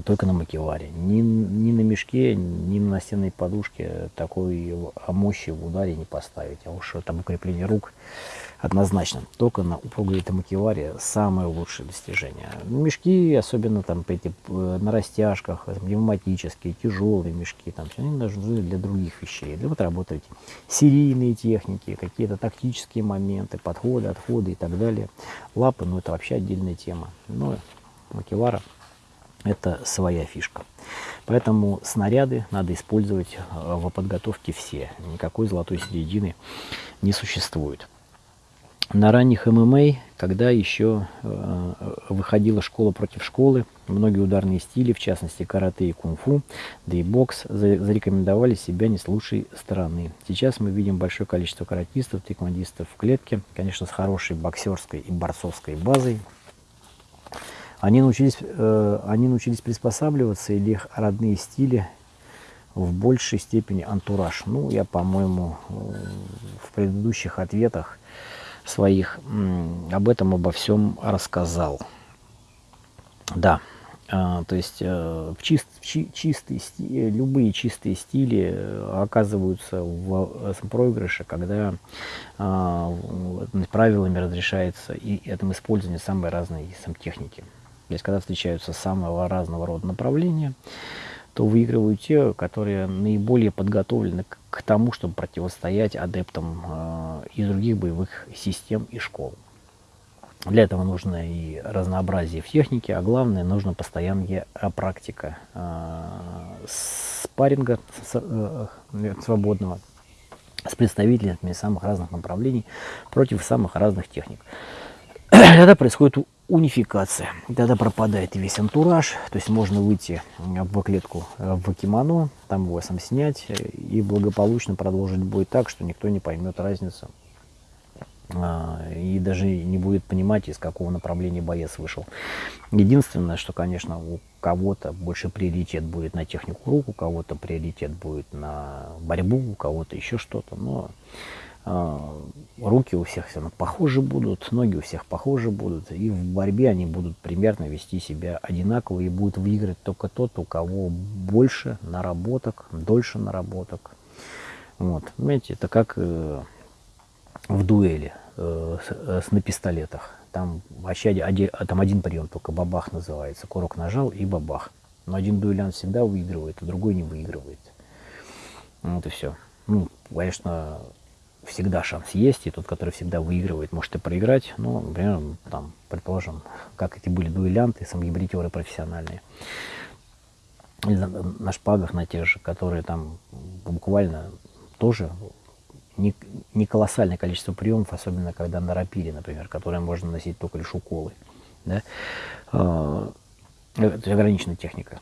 [SPEAKER 1] только на макеваре. Ни, ни на мешке, ни на настенной подушке такой мощи в ударе не поставить. А уж там укрепление рук однозначно. Только на упругой макеваре самое лучшее достижение. Мешки, особенно там эти, э, на растяжках, пневматические, тяжелые мешки, там, они нужны для других вещей. Для вот работать серийные техники, какие-то тактические моменты, подходы, отходы и так далее. Лапы, ну это вообще отдельная тема. Но макевара это своя фишка. Поэтому снаряды надо использовать э, в подготовке все. Никакой золотой середины не существует. На ранних ММА, когда еще э, выходила школа против школы, многие ударные стили, в частности карате и кунг-фу, да и бокс, зарекомендовали себя не с лучшей стороны. Сейчас мы видим большое количество каратистов, тиквандистов в клетке, конечно, с хорошей боксерской и борцовской базой, они научились, э, они научились приспосабливаться, или их родные стили в большей степени антураж. Ну, я, по-моему, э, в предыдущих ответах своих об этом, обо всем рассказал. Да, а, то есть э, в чист, чи, чистые, любые чистые стили оказываются в проигрыше, когда а, правилами разрешается и этом использование самой разной сам техники. То есть, когда встречаются самого разного рода направления, то выигрывают те, которые наиболее подготовлены к тому, чтобы противостоять адептам э, из других боевых систем и школ. Для этого нужно и разнообразие в технике, а главное, нужно постоянная практика э, спарринга э, свободного с представителями самых разных направлений против самых разных техник. Тогда происходит унификация. Тогда пропадает весь антураж, то есть можно выйти в клетку в кимоно, там его сам снять и благополучно продолжить бой так, что никто не поймет разницу а, и даже не будет понимать, из какого направления боец вышел. Единственное, что, конечно, у кого-то больше приоритет будет на технику рук, у кого-то приоритет будет на борьбу, у кого-то еще что-то, но руки у всех все похожи будут, ноги у всех похожи будут, и в борьбе они будут примерно вести себя одинаково, и будет выиграть только тот, у кого больше наработок, дольше наработок. Вот, понимаете, это как э, в дуэли э, с, э, на пистолетах. Там вообще один, там один прием, только бабах называется. Курок нажал и бабах. Но один дуэлянт всегда выигрывает, а другой не выигрывает. Вот и все. Ну, конечно, всегда шанс есть, и тот, который всегда выигрывает, может и проиграть. Ну, например, там, предположим, как эти были дуэлянты, самогибритеры профессиональные. Или на, на шпагах, на тех же, которые там буквально тоже не, не колоссальное количество приемов, особенно когда на рапире, например, которые можно носить только лишь уколы. Да? А, это ограниченная техника.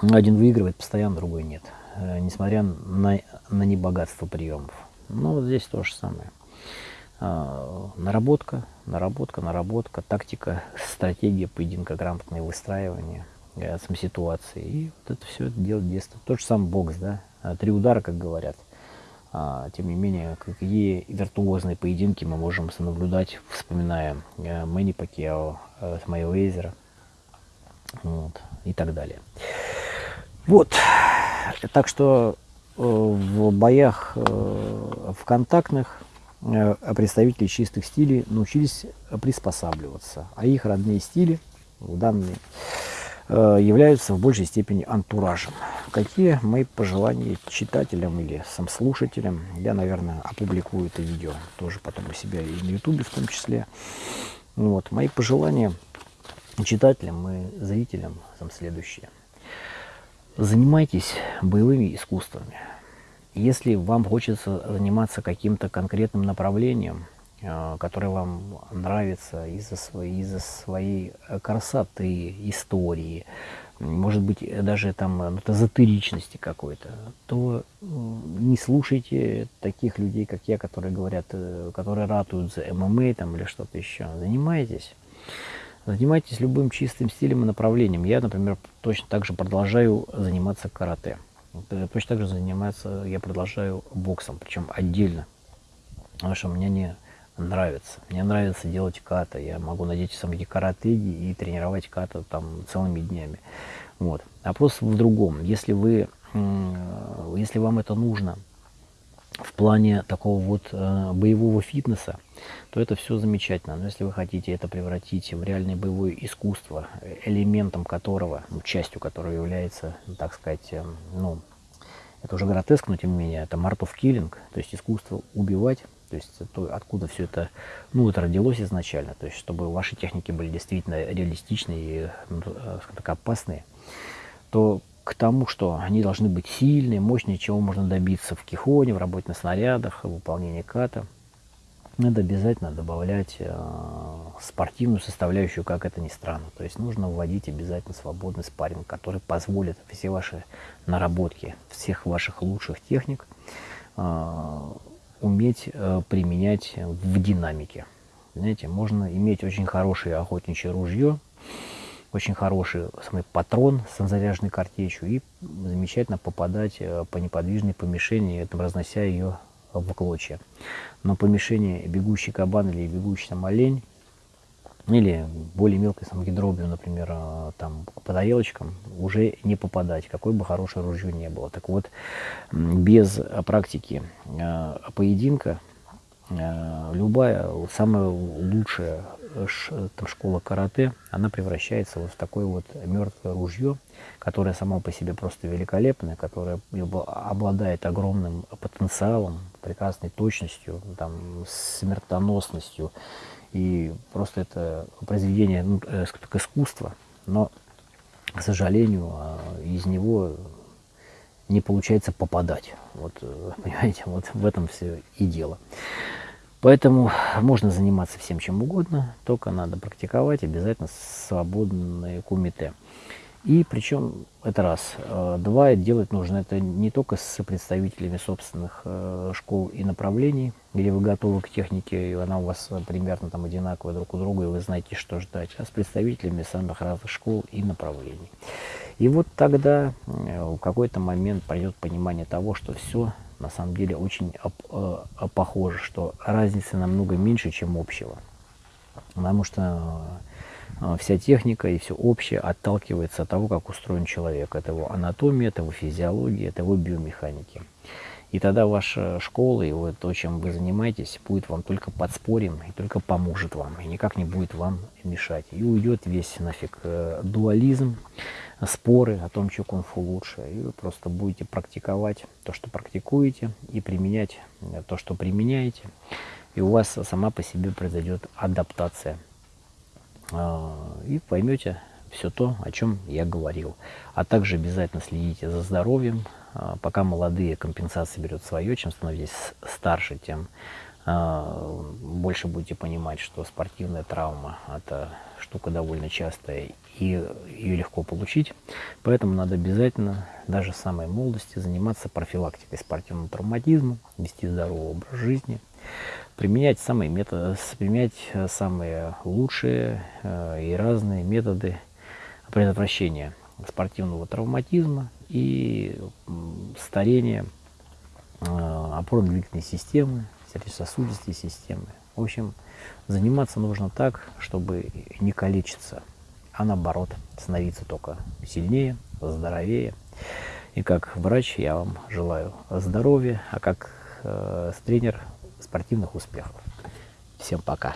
[SPEAKER 1] Один выигрывает постоянно, другой нет, э, несмотря на, на небогатство приемов. Ну, вот здесь то же самое. А, наработка, наработка, наработка, тактика, стратегия поединка, грамотное выстраивание э, сам ситуации. И вот это все делать детство. Тот же самый бокс, да, а, три удара, как говорят. А, тем не менее, какие виртуозные поединки мы можем наблюдать, вспоминая э, Мэнни Пакиао, э, Смайлейзера вот, и так далее. Вот, так что в боях э, в контактных э, представители чистых стилей научились приспосабливаться, а их родные стили, данные, э, являются в большей степени антуражем. Какие мои пожелания читателям или сам слушателям, я, наверное, опубликую это видео тоже потом у себя и на ютубе в том числе. Вот, мои пожелания читателям и зрителям сам следующие – Занимайтесь боевыми искусствами. Если вам хочется заниматься каким-то конкретным направлением, э, которое вам нравится из-за своей, из своей э, красоты, истории, может быть, даже там ну, эзотеричности какой-то, то не слушайте таких людей, как я, которые говорят, э, которые ратуют за ММА там, или что-то еще. Занимайтесь Занимайтесь любым чистым стилем и направлением. Я, например, точно так же продолжаю заниматься карате. Точно так же заниматься, я продолжаю боксом, причем отдельно.
[SPEAKER 2] потому что мне не нравится. Мне нравится делать ката. Я могу надеть самые каратеги и тренировать ката там целыми днями. Вот. Вопрос в другом. Если вы, если вам это нужно в плане такого вот э, боевого фитнеса, то это все замечательно. Но если вы хотите это превратить в реальное боевое искусство, элементом которого, ну, частью которого является, так сказать, э, ну, это уже гротеск, но тем не менее, это art of то есть искусство убивать, то есть то, откуда все это, ну, это родилось изначально, то есть чтобы ваши техники были действительно реалистичные и, ну, э, опасные, то к тому, что они должны быть сильные, мощные, чего можно добиться в кихоне, в работе на снарядах, в выполнении ката, надо обязательно добавлять э, спортивную составляющую, как это ни странно. То есть нужно вводить обязательно свободный спарринг, который позволит все ваши наработки, всех ваших лучших техник э, уметь э, применять в динамике. Знаете, можно иметь очень хорошее охотничье ружье, очень хороший самый патрон с заряженной картечью и замечательно попадать э, по неподвижной по мишени, этом разнося ее в клочья. Но по мишени бегущий кабан или бегущий там олень, или более мелкой самогидробью, например, э, там по тарелочкам, уже не попадать, какой бы хорошее ружье не было. Так вот, без практики э, поединка любая, самая лучшая там, школа карате, она превращается вот в такое вот мертвое ружье, которое само по себе просто великолепное, которое обладает огромным потенциалом, прекрасной точностью, там, смертоносностью. И просто это произведение ну, э, как искусство, но, к сожалению, а, из него не получается попадать. Вот, э, понимаете, вот в этом все и дело. Поэтому можно заниматься всем чем угодно, только надо практиковать обязательно свободное кумите. И причем это раз. Э, два, делать нужно это не только с представителями собственных э, школ и направлений, где вы готовы к технике, и она у вас примерно там одинаковая друг у друга, и вы знаете, что ждать, а с представителями самых разных школ и направлений. И вот тогда э, в какой-то момент пройдет понимание того, что все на самом деле очень э, похоже, что разницы намного меньше, чем общего. Потому что э, вся техника и все общее отталкивается от того, как устроен человек. Это его анатомия, это его физиология, это его биомеханики. И тогда ваша школа и вот то, чем вы занимаетесь, будет вам только подспорьем и только поможет вам, и никак не будет вам мешать. И уйдет весь нафиг э, дуализм, споры о том, что кунг-фу лучше. И вы просто будете практиковать то, что практикуете, и применять э, то, что применяете. И у вас сама по себе произойдет адаптация. А, и поймете все то, о чем я говорил. А также обязательно следите за здоровьем. А, пока молодые, компенсация берет свое. Чем становитесь старше, тем а, больше будете понимать, что спортивная травма – это штука довольно частая и ее легко получить. Поэтому надо обязательно, даже в самой молодости, заниматься профилактикой спортивного травматизма, вести здоровый образ жизни, применять самые, методы, применять самые лучшие э, и разные методы предотвращения спортивного травматизма и старения э, опорно-двигательной системы, сердечно-сосудистой системы. В общем, заниматься нужно так, чтобы не калечиться, а наоборот, становиться только сильнее, здоровее. И как врач я вам желаю здоровья, а как э, тренер спортивных успехов. Всем пока!